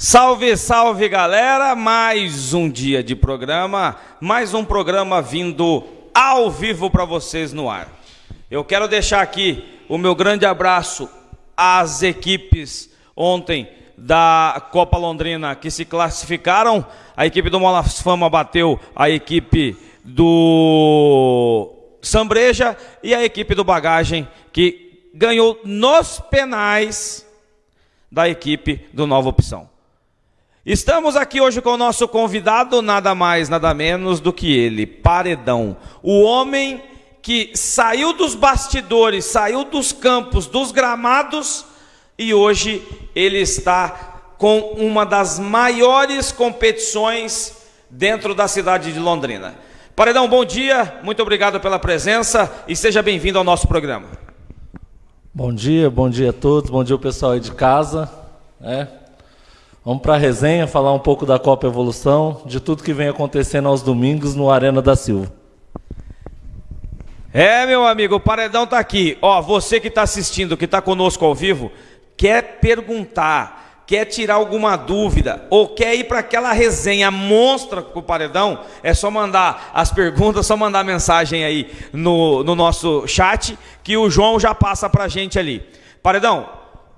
Salve, salve galera! Mais um dia de programa, mais um programa vindo ao vivo para vocês no ar. Eu quero deixar aqui o meu grande abraço às equipes ontem da Copa Londrina que se classificaram. A equipe do Molas Fama bateu a equipe do Sambreja e a equipe do Bagagem que ganhou nos penais da equipe do Nova Opção. Estamos aqui hoje com o nosso convidado, nada mais, nada menos do que ele, Paredão. O homem que saiu dos bastidores, saiu dos campos, dos gramados e hoje ele está com uma das maiores competições dentro da cidade de Londrina. Paredão, bom dia, muito obrigado pela presença e seja bem-vindo ao nosso programa. Bom dia, bom dia a todos, bom dia o pessoal aí de casa. É. Vamos para a resenha, falar um pouco da Copa Evolução, de tudo que vem acontecendo aos domingos no Arena da Silva. É, meu amigo, o Paredão está aqui. Ó, você que está assistindo, que está conosco ao vivo, quer perguntar, quer tirar alguma dúvida, ou quer ir para aquela resenha monstra com o Paredão, é só mandar as perguntas, só mandar mensagem aí no, no nosso chat, que o João já passa para gente ali. Paredão,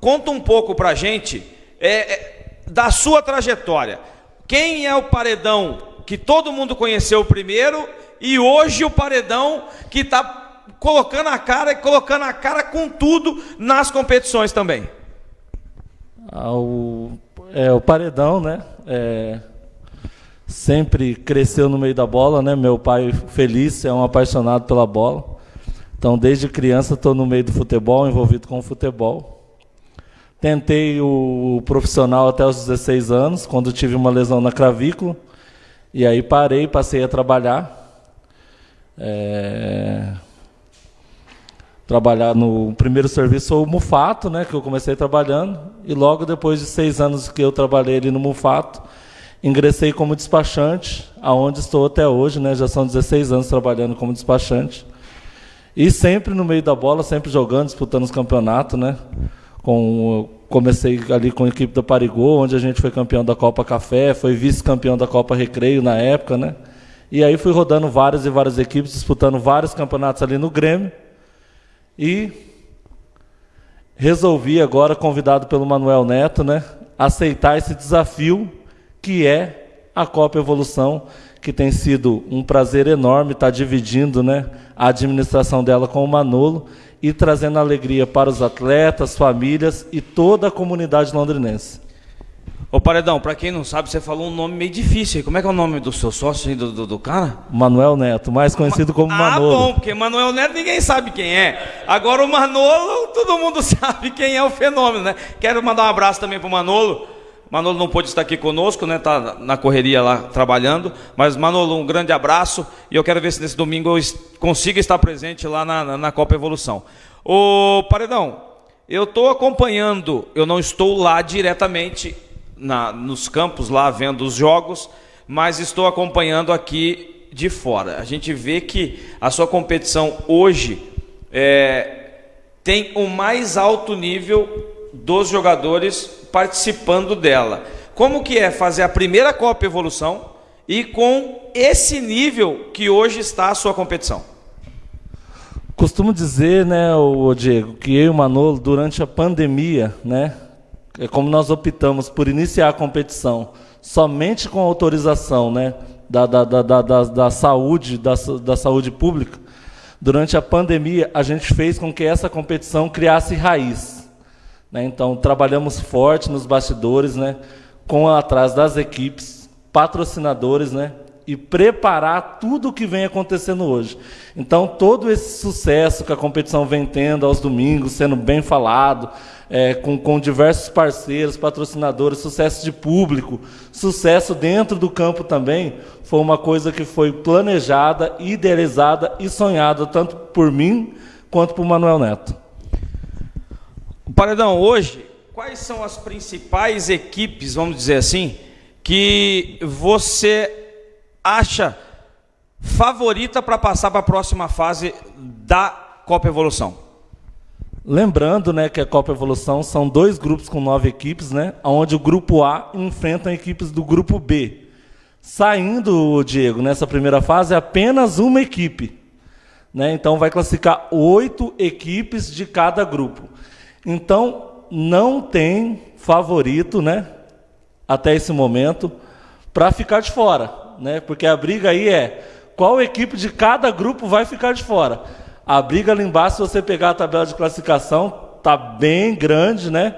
conta um pouco para a gente é, é, da sua trajetória. Quem é o Paredão que todo mundo conheceu primeiro e hoje o Paredão que está colocando a cara e colocando a cara com tudo nas competições também? O, é, o Paredão, né? É, sempre cresceu no meio da bola, né? Meu pai, feliz, é um apaixonado pela bola. Então, desde criança, estou no meio do futebol, envolvido com o futebol. Tentei o profissional até os 16 anos, quando tive uma lesão na clavícula. E aí parei, passei a trabalhar. É trabalhar no primeiro serviço o Mufato, né, que eu comecei trabalhando, e logo depois de seis anos que eu trabalhei ali no Mufato, ingressei como despachante, aonde estou até hoje, né, já são 16 anos trabalhando como despachante, e sempre no meio da bola, sempre jogando, disputando os campeonatos, né, com, comecei ali com a equipe do Parigô, onde a gente foi campeão da Copa Café, foi vice-campeão da Copa Recreio na época, né, e aí fui rodando várias e várias equipes, disputando vários campeonatos ali no Grêmio, e resolvi agora, convidado pelo Manuel Neto, né, aceitar esse desafio que é a Copa Evolução, que tem sido um prazer enorme estar dividindo né, a administração dela com o Manolo e trazendo alegria para os atletas, famílias e toda a comunidade londrinense. Ô Paredão, para quem não sabe, você falou um nome meio difícil. Como é que é o nome do seu sócio, do, do, do cara? Manuel Neto, mais conhecido como ah, Manolo. Ah, bom, porque Manuel Neto ninguém sabe quem é. Agora o Manolo, todo mundo sabe quem é o fenômeno, né? Quero mandar um abraço também pro Manolo. Manolo não pôde estar aqui conosco, né? Tá na correria lá trabalhando. Mas Manolo, um grande abraço e eu quero ver se nesse domingo eu consiga estar presente lá na, na, na Copa Evolução. Ô Paredão, eu estou acompanhando, eu não estou lá diretamente na, nos campos lá vendo os jogos, mas estou acompanhando aqui de fora. A gente vê que a sua competição hoje é, tem o mais alto nível dos jogadores participando dela. Como que é fazer a primeira Copa Evolução e com esse nível que hoje está a sua competição? Costumo dizer, né, o Diego, que eu e o Manolo, durante a pandemia, né, é como nós optamos por iniciar a competição somente com autorização né, da, da, da, da, da saúde, da, da saúde pública, durante a pandemia a gente fez com que essa competição criasse raiz. Né? Então trabalhamos forte nos bastidores, né, com atrás das equipes, patrocinadores, né, e preparar tudo o que vem acontecendo hoje. Então, todo esse sucesso que a competição vem tendo aos domingos, sendo bem falado, é, com, com diversos parceiros, patrocinadores, sucesso de público, sucesso dentro do campo também, foi uma coisa que foi planejada, idealizada e sonhada, tanto por mim quanto por Manuel Neto. Paredão, hoje, quais são as principais equipes, vamos dizer assim, que você acha favorita para passar para a próxima fase da Copa Evolução? Lembrando né, que a Copa Evolução são dois grupos com nove equipes, né, onde o grupo A enfrenta equipes do grupo B. Saindo, Diego, nessa primeira fase, apenas uma equipe. Né? Então vai classificar oito equipes de cada grupo. Então não tem favorito, né? Até esse momento, para ficar de fora, né? Porque a briga aí é qual equipe de cada grupo vai ficar de fora. A briga ali embaixo, se você pegar a tabela de classificação, tá bem grande, né?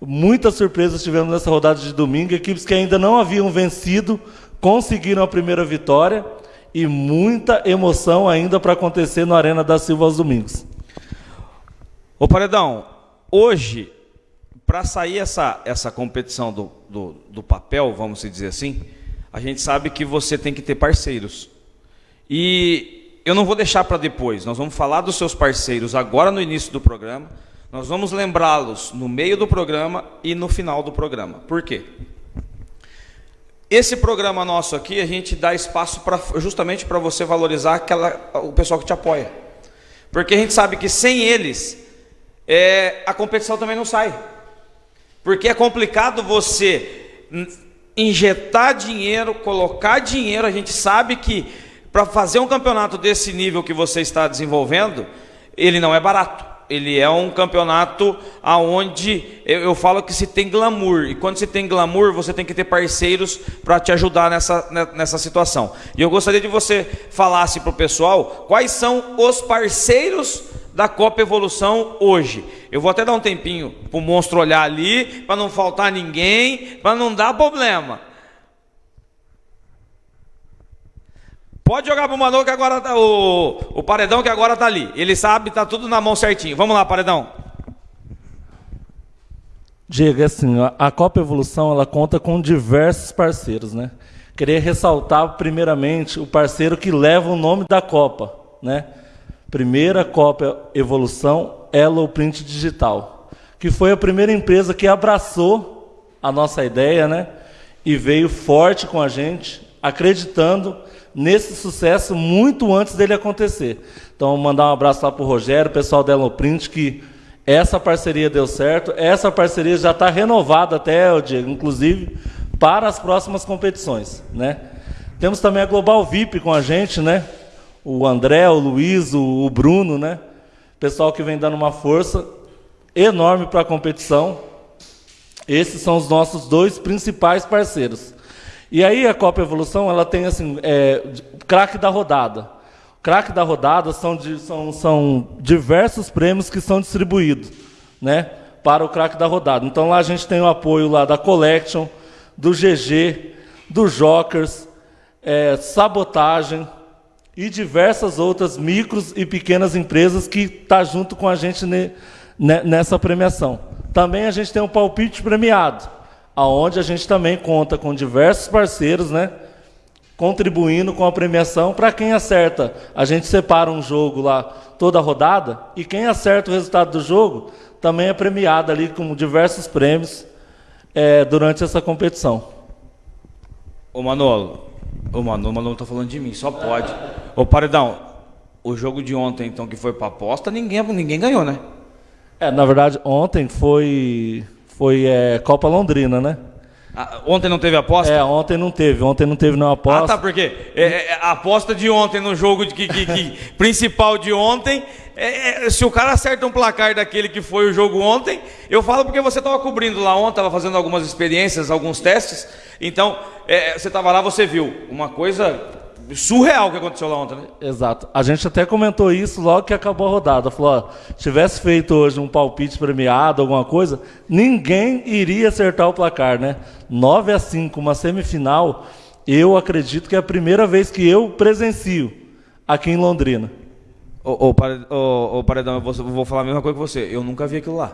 Muitas surpresas tivemos nessa rodada de domingo. Equipes que ainda não haviam vencido conseguiram a primeira vitória e muita emoção ainda para acontecer no Arena da Silva aos domingos. Ô Paredão, hoje, para sair essa, essa competição do, do, do, papel, vamos dizer assim, a gente sabe que você tem que ter parceiros. E eu não vou deixar para depois, nós vamos falar dos seus parceiros agora no início do programa, nós vamos lembrá-los no meio do programa e no final do programa. Por quê? Esse programa nosso aqui, a gente dá espaço pra, justamente para você valorizar aquela, o pessoal que te apoia. Porque a gente sabe que sem eles, é, a competição também não sai. Porque é complicado você injetar dinheiro, colocar dinheiro. A gente sabe que para fazer um campeonato desse nível que você está desenvolvendo, ele não é barato ele é um campeonato aonde eu, eu, falo que se tem glamour e quando se tem glamour você tem que ter parceiros para te ajudar nessa, nessa situação. E eu gostaria de você falasse para o pessoal quais são os parceiros da Copa Evolução hoje. Eu vou até dar um tempinho para o monstro olhar ali para não faltar ninguém, para não dar problema. Pode jogar pro Manu que agora tá, o, o paredão que agora tá ali. Ele sabe, tá tudo na mão certinho. Vamos lá, paredão. Diego, assim, a Copa Evolução ela conta com diversos parceiros, né? Queria ressaltar primeiramente o parceiro que leva o nome da Copa, né? Primeira Copa Evolução Elo Print Digital, que foi a primeira empresa que abraçou a nossa ideia, né? E veio forte com a gente, acreditando nesse sucesso muito antes dele acontecer. Então, mandar um abraço lá para o Rogério, o pessoal da Eloprint, que essa parceria deu certo. Essa parceria já está renovada até, Diego, inclusive, para as próximas competições. Né? Temos também a Global VIP com a gente, né? O André, o Luiz, o, o Bruno, né? pessoal que vem dando uma força enorme para a competição. Esses são os nossos dois principais parceiros. E aí a Copa Evolução ela tem assim, é, craque da rodada. Craque da rodada são, de, são, são diversos prêmios que são distribuídos, né, para o craque da rodada. Então lá a gente tem o apoio lá da Collection, do GG, do Jokers, é, Sabotagem e diversas outras micros e pequenas empresas que estão tá junto com a gente ne, ne, nessa premiação. Também a gente tem um palpite premiado aonde a gente também conta com diversos parceiros, né? Contribuindo com a premiação para quem acerta. A gente separa um jogo lá toda a rodada e quem acerta o resultado do jogo também é premiado ali com diversos prêmios é, durante essa competição. Ô Manolo, o Manolo, o Manolo tá falando de mim, só pode. Ô Paredão, o jogo de ontem então que foi para aposta, ninguém, ninguém ganhou, né? É, na verdade, ontem foi foi é, Copa Londrina, né? Ah, ontem não teve aposta? É, ontem não teve. Ontem não teve nenhuma aposta. Ah, tá, porque é, é, a aposta de ontem no jogo de, que, que, que principal de ontem, é, é, se o cara acerta um placar daquele que foi o jogo ontem, eu falo porque você estava cobrindo lá ontem, estava fazendo algumas experiências, alguns testes, então é, você estava lá, você viu uma coisa surreal que aconteceu lá ontem, né? Exato. A gente até comentou isso logo que acabou a rodada. Falou, ó, tivesse feito hoje um palpite premiado, alguma coisa, ninguém iria acertar o placar, né? 9 a 5, uma semifinal, eu acredito que é a primeira vez que eu presencio aqui em Londrina. Ô, ô, ô, Paredão, eu vou, vou falar a mesma coisa que você. Eu nunca vi aquilo lá.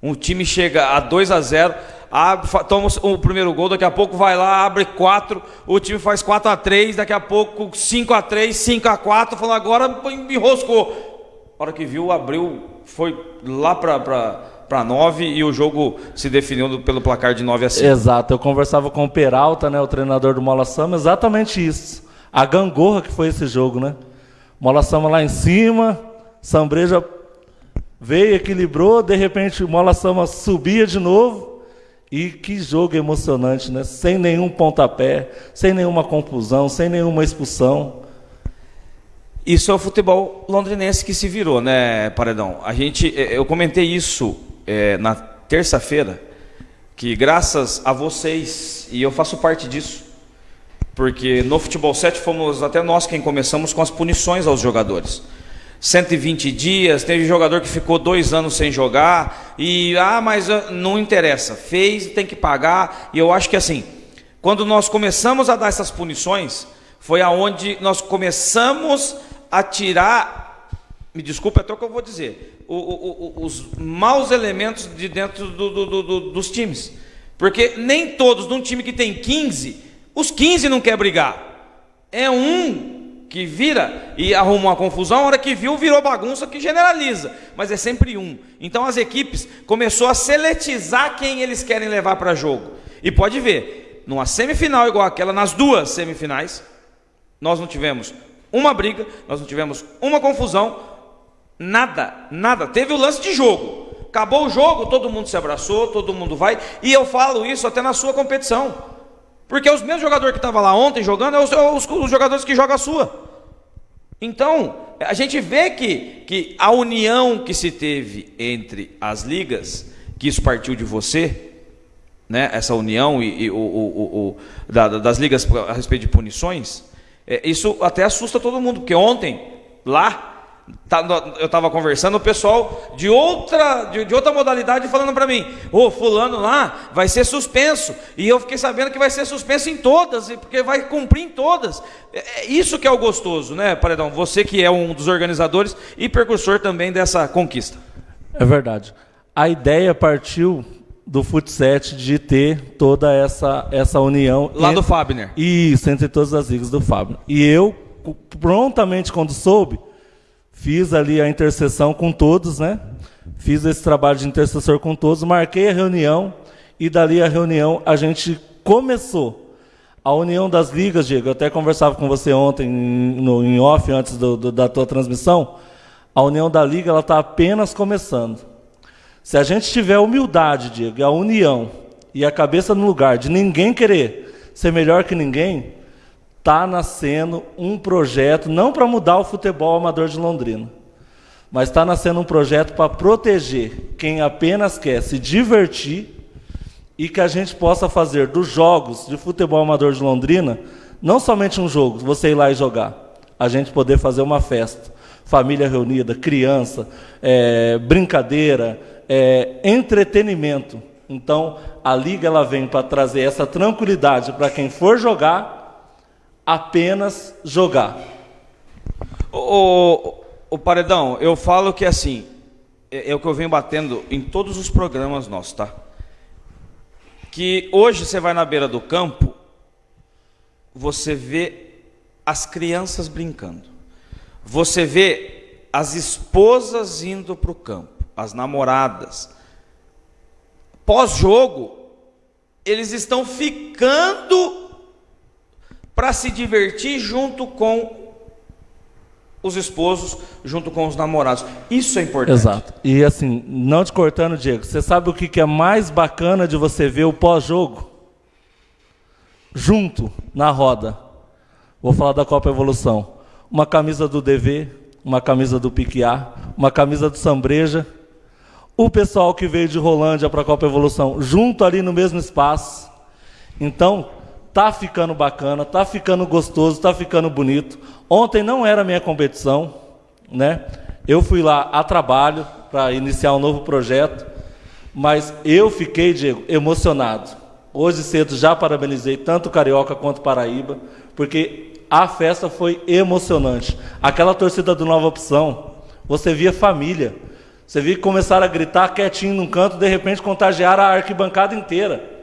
Um time chega a 2 a 0 abre, toma o primeiro gol, daqui a pouco vai lá, abre 4, o time faz 4 a 3 daqui a pouco 5 a 3 5 a 4 falou, agora enroscou. A hora que viu, abriu, foi lá para 9 e o jogo se definiu pelo placar de 9 a 5. Exato, eu conversava com o Peralta, né, o treinador do Mola Sama, exatamente isso. A gangorra que foi esse jogo, né? Mola Sama lá em cima, Sambreja Veio, equilibrou, de repente Mola Sama subia de novo. E que jogo emocionante, né? Sem nenhum pontapé, sem nenhuma confusão, sem nenhuma expulsão. Isso é o futebol londrinense que se virou, né, Paredão? A gente, eh, eu comentei isso é, na terça-feira, que graças a vocês, e eu faço parte disso, porque no Futebol 7 fomos até nós quem começamos com as punições aos jogadores. 120 dias, teve jogador que ficou dois anos sem jogar, e ah, mas ah, não interessa, fez, tem que pagar, e eu acho que assim, quando nós começamos a dar essas punições, foi aonde nós começamos a tirar, me desculpe até o que eu vou dizer, o, o, o, os maus elementos de dentro do, do, do, dos times. Porque nem todos, num time que tem 15, os 15 não quer brigar. É um que vira e arruma uma confusão, a hora que viu, virou bagunça que generaliza, mas é sempre um. Então as equipes começou a seletizar quem eles querem levar para jogo. E pode ver, numa semifinal igual aquela, nas duas semifinais, nós não tivemos uma briga, nós não tivemos uma confusão, nada, nada. Teve o lance de jogo. Acabou o jogo, todo mundo se abraçou, todo mundo vai, e eu falo isso até na sua competição. Porque os mesmos jogadores que estavam lá ontem jogando é os, os, os, jogadores que jogam a sua. Então, a gente vê que, que a união que se teve entre as ligas, que isso partiu de você, né, essa união e, e o, o, o da, das ligas a respeito de punições, é, isso até assusta todo mundo, porque ontem, lá, eu estava conversando, o pessoal de outra, de, de outra modalidade falando para mim, ô oh, fulano lá vai ser suspenso. E eu fiquei sabendo que vai ser suspenso em todas, porque vai cumprir em todas. É, é isso que é o gostoso, né, Paredão? Você que é um dos organizadores e percursor também dessa conquista. É verdade. A ideia partiu do Futset de ter toda essa, essa união. Lá entre, do Fabner. Isso, entre todas as ligas do Fabner. E eu, prontamente, quando soube, Fiz ali a intercessão com todos, né? Fiz esse trabalho de intercessor com todos, marquei a reunião e dali a reunião a gente começou. A união das ligas, Diego, eu até conversava com você ontem no, em off, antes do, do, da tua transmissão. A união da liga ela está apenas começando. Se a gente tiver humildade, Diego, a união e a cabeça no lugar de ninguém querer ser melhor que ninguém, está nascendo um projeto, não para mudar o futebol amador de Londrina, mas está nascendo um projeto para proteger quem apenas quer se divertir e que a gente possa fazer dos jogos de futebol amador de Londrina não somente um jogo, você ir lá e jogar, a gente poder fazer uma festa, família reunida, criança, é, brincadeira, é, entretenimento. Então, a liga ela vem para trazer essa tranquilidade para quem for jogar apenas jogar. O, o, o, Paredão, eu falo que assim, é, é o que eu venho batendo em todos os programas nossos, tá? Que hoje você vai na beira do campo, você vê as crianças brincando. Você vê as esposas indo para o campo, as namoradas. Pós-jogo, eles estão ficando para se divertir junto com os esposos, junto com os namorados. Isso é importante. Exato. E assim, não te cortando, Diego, você sabe o que é mais bacana de você ver o pós-jogo? Junto, na roda. Vou falar da Copa Evolução. Uma camisa do DV, uma camisa do Piquiá, uma camisa do Sambreja. O pessoal que veio de Rolândia para a Copa Evolução, junto ali no mesmo espaço. Então, Tá ficando bacana, tá ficando gostoso, tá ficando bonito. Ontem não era minha competição, né? Eu fui lá a trabalho para iniciar um novo projeto, mas eu fiquei, Diego, emocionado. Hoje cedo já parabenizei tanto Carioca quanto Paraíba, porque a festa foi emocionante. Aquela torcida do Nova Opção, você via família. Você via que começaram a gritar quietinho num canto, de repente contagiaram a arquibancada inteira.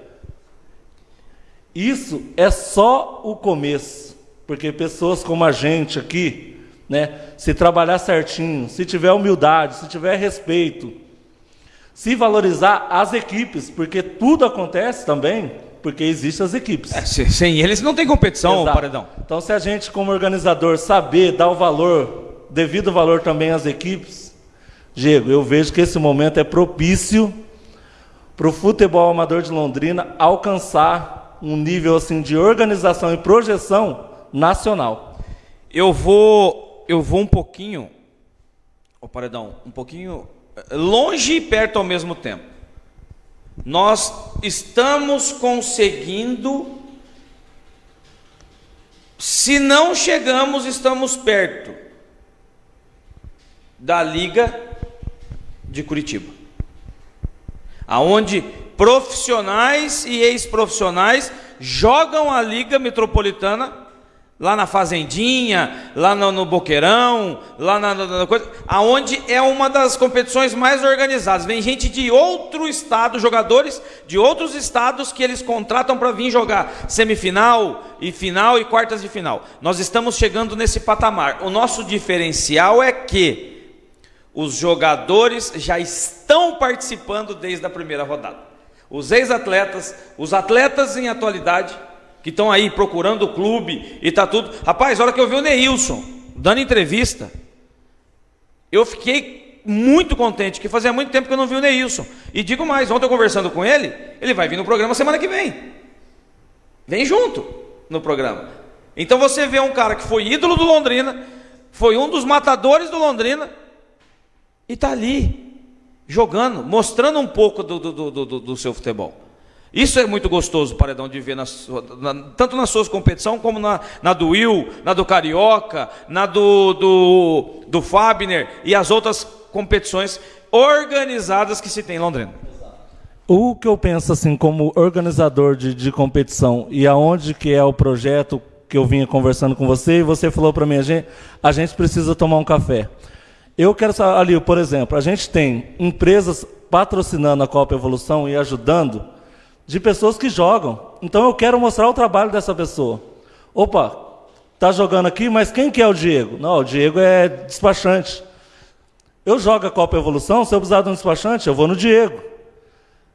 Isso é só o começo, porque pessoas como a gente aqui, né, se trabalhar certinho, se tiver humildade, se tiver respeito, se valorizar as equipes, porque tudo acontece também porque existem as equipes. É, sem eles não tem competição, Exato. Paredão. Então, se a gente, como organizador, saber dar o valor, devido valor também às equipes, Diego, eu vejo que esse momento é propício para o futebol amador de Londrina alcançar um nível assim de organização e projeção nacional. Eu vou, eu vou um pouquinho, o paredão, um pouquinho eh, longe e perto ao mesmo tempo. Nós estamos conseguindo, se não chegamos, estamos perto da Liga de Curitiba, aonde profissionais e ex-profissionais jogam a Liga Metropolitana lá na fazendinha, lá no, no boqueirão, lá na, na, na, coisa, aonde é uma das competições mais organizadas. Vem gente de outro estado, jogadores de outros estados que eles contratam para vir jogar semifinal e final e quartas de final. Nós estamos chegando nesse patamar. O nosso diferencial é que os jogadores já estão participando desde a primeira rodada. Os ex-atletas, os atletas em atualidade, que estão aí procurando o clube e tá tudo. Rapaz, a hora que eu vi o Neilson dando entrevista, eu fiquei muito contente, que fazia muito tempo que eu não vi o Neilson. E digo mais, ontem eu conversando com ele, ele vai vir no programa semana que vem. Vem junto no programa. Então você vê um cara que foi ídolo do Londrina, foi um dos matadores do Londrina, e está ali, jogando, mostrando um pouco do, do, do, do, seu futebol. Isso é muito gostoso, Paredão, de ver, na, na, tanto nas suas competições, como na, na, do Will, na do Carioca, na do, do, do Fabner e as outras competições organizadas que se tem em Londrina. O que eu penso assim como organizador de, de competição e aonde que é o projeto que eu vinha conversando com você e você falou para mim a gente, a gente precisa tomar um café. Eu quero saber, ali, por exemplo, a gente tem empresas patrocinando a Copa Evolução e ajudando de pessoas que jogam. Então eu quero mostrar o trabalho dessa pessoa. Opa, tá jogando aqui, mas quem que é o Diego? Não, o Diego é despachante. Eu jogo a Copa Evolução, se eu precisar de um despachante, eu vou no Diego.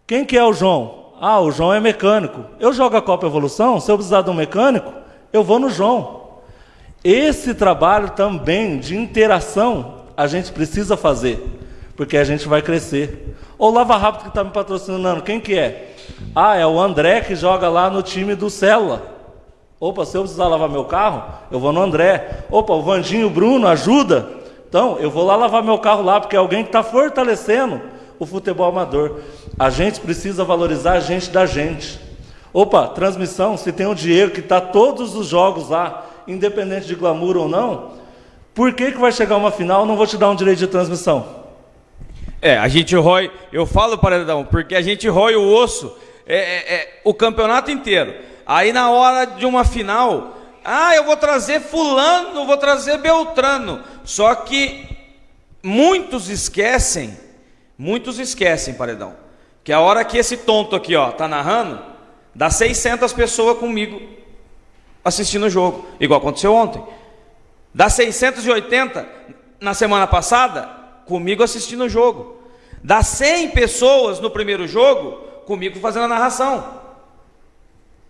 Quem que é o João? Ah, o João é mecânico. Eu jogo a Copa Evolução, se eu precisar de um mecânico, eu vou no João. Esse trabalho também de interação a gente precisa fazer, porque a gente vai crescer. O Lava Rápido que está me patrocinando, quem que é? Ah, é o André que joga lá no time do Célula. Opa, se eu precisar lavar meu carro, eu vou no André. Opa, o Vandinho Bruno ajuda. Então, eu vou lá lavar meu carro lá, porque é alguém que está fortalecendo o futebol amador. A gente precisa valorizar a gente da gente. Opa, transmissão, se tem o Diego que está todos os jogos lá, independente de glamour ou não, por que, que vai chegar uma final não vou te dar um direito de transmissão? É, a gente rói, eu falo, Paredão, porque a gente rói o osso é, é, é, o campeonato inteiro. Aí na hora de uma final, ah, eu vou trazer fulano, vou trazer Beltrano. Só que muitos esquecem, muitos esquecem, Paredão, que a hora que esse tonto aqui, ó, tá narrando, dá 600 pessoas comigo assistindo o jogo, igual aconteceu ontem. Das 680 na semana passada, comigo assistindo o jogo. Das 100 pessoas no primeiro jogo, comigo fazendo a narração.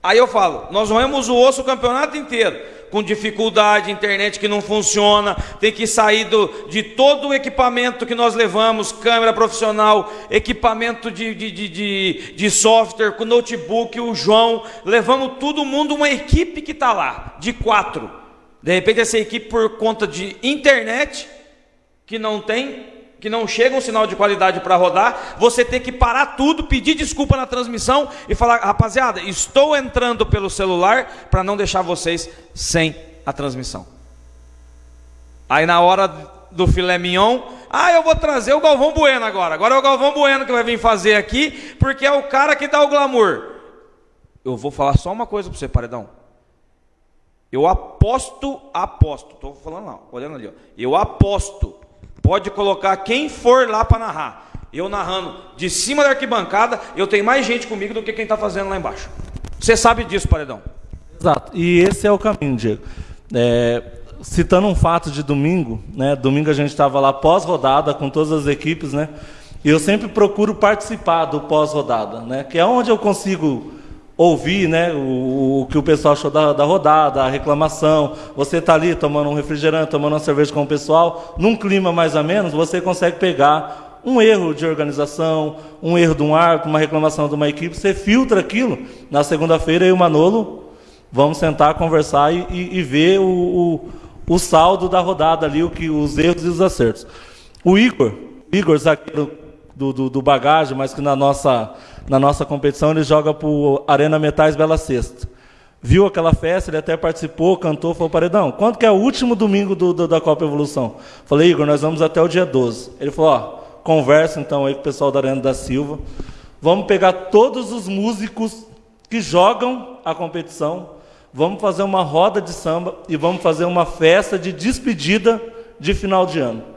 Aí eu falo, nós roemos o osso o campeonato inteiro, com dificuldade, internet que não funciona, tem que sair do, de todo o equipamento que nós levamos, câmera profissional, equipamento de, de, de, de, de software, com notebook, o João, levamos todo mundo, uma equipe que está lá, de quatro. De repente essa equipe por conta de internet que não tem, que não chega um sinal de qualidade para rodar, você tem que parar tudo, pedir desculpa na transmissão e falar, rapaziada, estou entrando pelo celular para não deixar vocês sem a transmissão. Aí na hora do filé mignon, ah, eu vou trazer o Galvão Bueno agora. Agora é o Galvão Bueno que vai vir fazer aqui, porque é o cara que dá o glamour. Eu vou falar só uma coisa para você, paredão. Eu aposto, aposto, estou falando lá, olhando ali, ó. eu aposto, pode colocar quem for lá para narrar. Eu narrando de cima da arquibancada, eu tenho mais gente comigo do que quem está fazendo lá embaixo. Você sabe disso, Paredão? Exato, e esse é o caminho, Diego. É, citando um fato de domingo, né? Domingo a gente estava lá pós-rodada com todas as equipes, né? E eu sempre procuro participar do pós-rodada, né? Que é onde eu consigo ouvir né, o, o, que o pessoal achou da, da rodada, a reclamação. Você está ali tomando um refrigerante, tomando uma cerveja com o pessoal, num clima mais ou menos, você consegue pegar um erro de organização, um erro de um árbitro, uma reclamação de uma equipe, você filtra aquilo. Na segunda-feira, eu e o Manolo vamos sentar, conversar e, e, e ver o, o, o, saldo da rodada ali, o que, os erros e os acertos. O Igor, Igor, zagueiro do, do, do bagagem, mas que na nossa na nossa competição, ele joga o Arena Metais Bela Sexta. Viu aquela festa, ele até participou, cantou, falou, Paredão, quando que é o último domingo do, do, da Copa Evolução? Falei, Igor, nós vamos até o dia 12. Ele falou, ó, conversa então aí com o pessoal da Arena da Silva, vamos pegar todos os músicos que jogam a competição, vamos fazer uma roda de samba e vamos fazer uma festa de despedida de final de ano.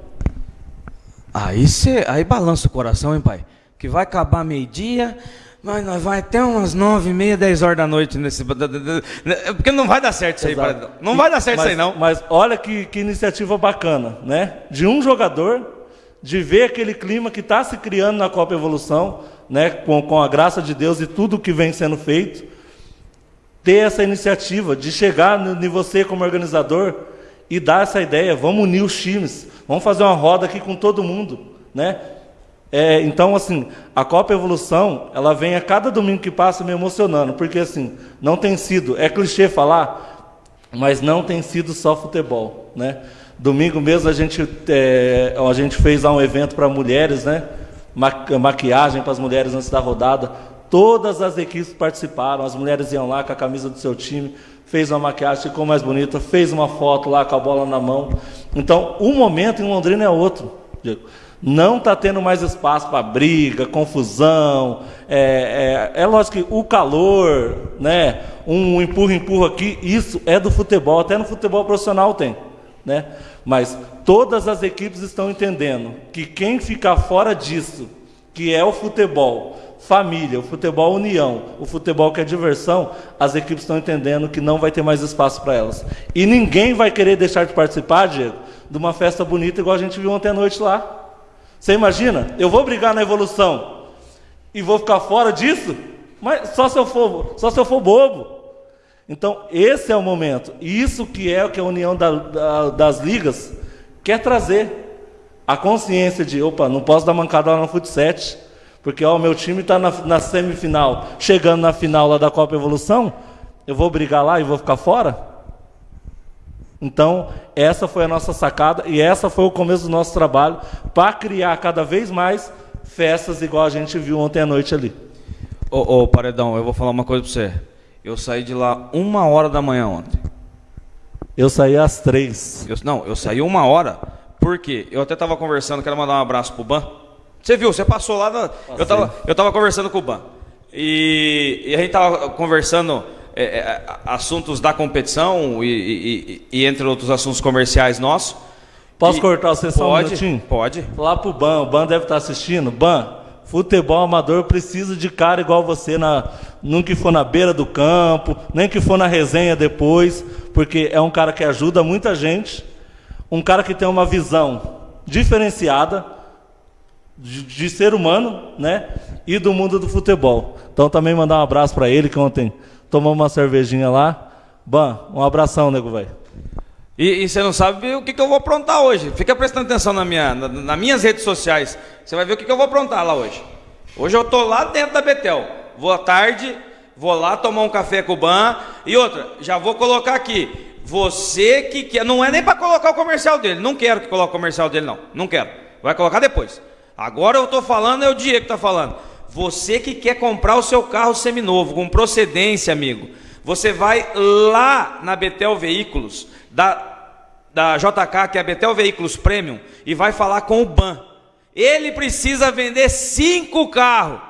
Aí, cê, aí balança o coração, hein, pai? que vai acabar meio-dia, mas nós vai até umas nove, meia, dez horas da noite nesse. Porque não vai dar certo isso aí, Exato. Não vai dar certo mas, isso aí, não. Mas olha que, que iniciativa bacana, né? De um jogador, de ver aquele clima que está se criando na Copa Evolução, né? Com, com a graça de Deus e tudo que vem sendo feito, ter essa iniciativa de chegar em você como organizador e dar essa ideia, vamos unir os times, vamos fazer uma roda aqui com todo mundo, né? É, então, assim, a Copa Evolução, ela vem a cada domingo que passa me emocionando, porque, assim, não tem sido, é clichê falar, mas não tem sido só futebol, né? Domingo mesmo a gente, é, a gente fez lá um evento para mulheres, né? Ma maquiagem para as mulheres antes da rodada. Todas as equipes participaram, as mulheres iam lá com a camisa do seu time, fez uma maquiagem, ficou mais bonita, fez uma foto lá com a bola na mão. Então, o momento em Londrina é outro, Diego. Não está tendo mais espaço para briga, confusão. É, é, é, lógico que o calor, né, um empurra-empurra aqui, isso é do futebol, até no futebol profissional tem. Né? Mas todas as equipes estão entendendo que quem ficar fora disso, que é o futebol, família, o futebol união, o futebol que é diversão, as equipes estão entendendo que não vai ter mais espaço para elas. E ninguém vai querer deixar de participar, Diego, de uma festa bonita igual a gente viu ontem à noite lá. Você imagina? Eu vou brigar na evolução e vou ficar fora disso? Mas só se eu for, só se eu for bobo. Então, esse é o momento. Isso que é o que a união da, da, das ligas quer trazer. A consciência de, opa, não posso dar mancada lá no futsal, porque o meu time está na, na semifinal, chegando na final lá da Copa Evolução, eu vou brigar lá e vou ficar fora? Então, essa foi a nossa sacada e essa foi o começo do nosso trabalho para criar cada vez mais festas igual a gente viu ontem à noite ali. Ô, ô Paredão, eu vou falar uma coisa para você. Eu saí de lá uma hora da manhã ontem. Eu saí às três. Eu, não, eu saí uma hora, porque eu até estava conversando, quero mandar um abraço pro Ban. Você viu, você passou lá, na, eu estava eu tava conversando com o Ban. E, e a gente estava conversando é, é, assuntos da competição e, e, e, entre outros assuntos comerciais nossos. Posso cortar você só pode, um minutinho? Pode. Lá pro Ban, o Ban deve estar assistindo. Ban, futebol amador precisa de cara igual você, na, nunca que for na beira do campo, nem que for na resenha depois, porque é um cara que ajuda muita gente, um cara que tem uma visão diferenciada de, de ser humano, né? E do mundo do futebol. Então também mandar um abraço para ele que ontem tomamos uma cervejinha lá. Ban, um abração, nego, velho. E, e, você não sabe o que, que eu vou aprontar hoje. Fica prestando atenção na minha, na, nas minhas redes sociais. Você vai ver o que, que eu vou aprontar lá hoje. Hoje eu tô lá dentro da Betel. Vou à tarde, vou lá tomar um café com o Ban. E outra, já vou colocar aqui. Você que quer. Não é nem para colocar o comercial dele. Não quero que coloque o comercial dele, não. Não quero. Vai colocar depois. Agora eu estou falando, é o Diego que está falando. Você que quer comprar o seu carro seminovo, com procedência, amigo, você vai lá na Betel Veículos, da, da JK, que é a Betel Veículos Premium, e vai falar com o BAN. Ele precisa vender cinco carros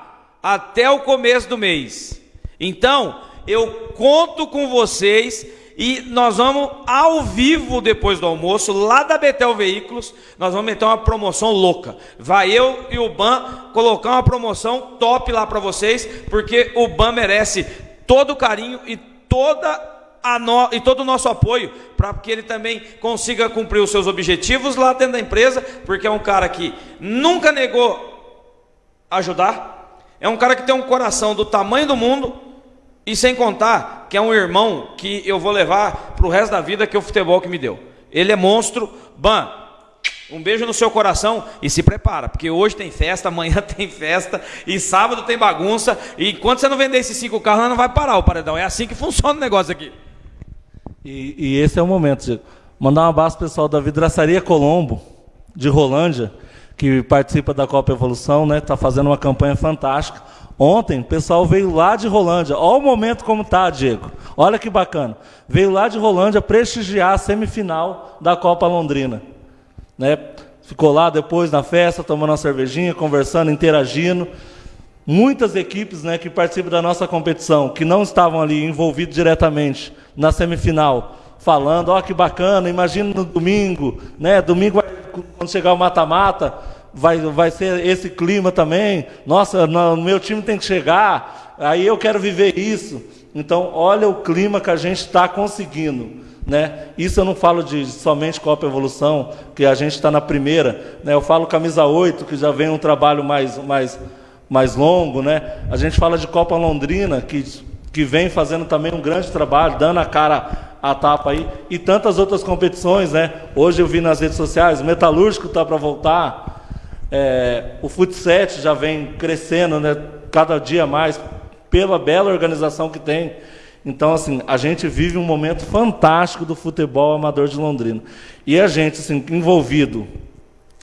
até o começo do mês. Então, eu conto com vocês e nós vamos ao vivo depois do almoço, lá da Betel Veículos, nós vamos meter uma promoção louca. Vai eu e o Ban colocar uma promoção top lá para vocês, porque o Ban merece todo o carinho e toda no, e todo o nosso apoio para que ele também consiga cumprir os seus objetivos lá dentro da empresa, porque é um cara que nunca negou ajudar, é um cara que tem um coração do tamanho do mundo E sem contar que é um irmão que eu vou levar para o resto da vida que é o futebol que me deu. Ele é monstro. Ban, um beijo no seu coração e se prepara, porque hoje tem festa, amanhã tem festa e sábado tem bagunça. E enquanto você não vender esses cinco carros, não vai parar o paredão. É assim que funciona o negócio aqui. E, e esse é o momento, Diego. Mandar um abraço pessoal da Vidraçaria Colombo, de Rolândia, que participa da Copa Evolução, né? Está fazendo uma campanha fantástica. Ontem, o pessoal veio lá de Rolândia. Olha o momento como tá, Diego. Olha que bacana. Veio lá de Rolândia prestigiar a semifinal da Copa Londrina. Né? Ficou lá depois na festa, tomando uma cervejinha, conversando, interagindo. Muitas equipes né, que participam da nossa competição, que não estavam ali envolvidos diretamente na semifinal, falando, ó, oh, que bacana, imagina no domingo, né? Domingo, quando chegar o mata-mata, vai, vai ser esse clima também. Nossa, no, meu time tem que chegar, aí eu quero viver isso. Então, olha o clima que a gente está conseguindo. Né? Isso eu não falo de somente Copa Evolução, que a gente está na primeira. Né? Eu falo camisa 8, que já vem um trabalho mais, mais, mais longo. Né? A gente fala de Copa Londrina, que, que vem fazendo também um grande trabalho, dando a cara a tapa aí. E tantas outras competições. Né? Hoje eu vi nas redes sociais, Metalúrgico está para voltar. É, o Futsal já vem crescendo né, cada dia mais pela bela organização que tem. Então, assim, a gente vive um momento fantástico do futebol amador de Londrina. E a gente, assim, envolvido,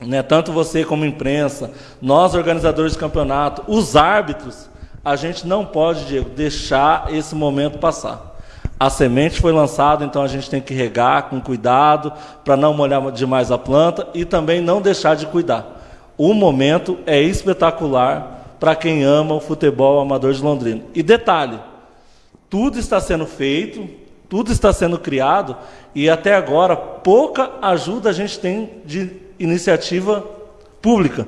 né, tanto você como imprensa, nós organizadores de campeonato, os árbitros, a gente não pode, Diego, deixar esse momento passar. A semente foi lançada, então a gente tem que regar com cuidado para não molhar demais a planta e também não deixar de cuidar. O momento é espetacular para quem ama o futebol amador de Londrina. E detalhe, tudo está sendo feito, tudo está sendo criado e até agora pouca ajuda a gente tem de iniciativa pública.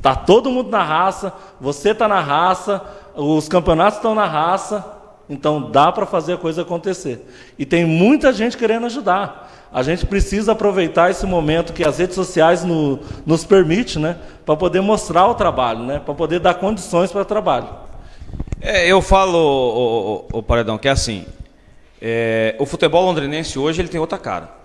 Tá todo mundo na raça, você está na raça, os campeonatos estão na raça, então dá para fazer a coisa acontecer. E tem muita gente querendo ajudar a gente precisa aproveitar esse momento que as redes sociais no, nos permitem, né, para poder mostrar o trabalho, né, para poder dar condições para o trabalho. É, eu falo, o, o, o, Paredão, que é assim, é, o futebol londrinense hoje ele tem outra cara.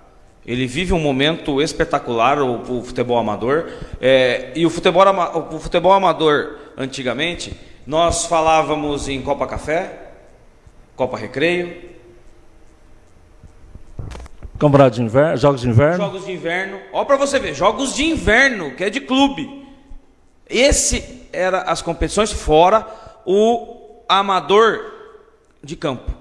Ele vive um momento espetacular, o, o futebol amador, é, e o futebol, o futebol amador, antigamente, nós falávamos em Copa Café, Copa Recreio, Campeonato de inverno, jogos de inverno? Jogos de inverno. Ó para você ver, jogos de inverno, que é de clube. Esse era as competições fora o amador de campo.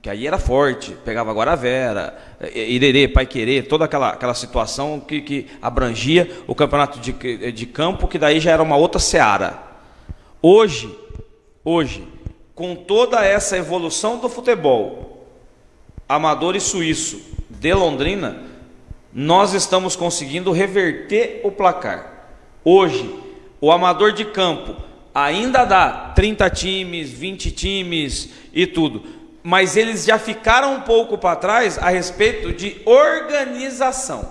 Que aí era forte, pegava Guaravera, Irerê, Paiquerê, toda aquela, aquela situação que, que abrangia o campeonato de, de campo, que daí já era uma outra seara. Hoje, hoje, com toda essa evolução do futebol, amador e suíço, de Londrina, nós estamos conseguindo reverter o placar. Hoje, o amador de campo ainda dá 30 times, 20 times e tudo, mas eles já ficaram um pouco para trás a respeito de organização.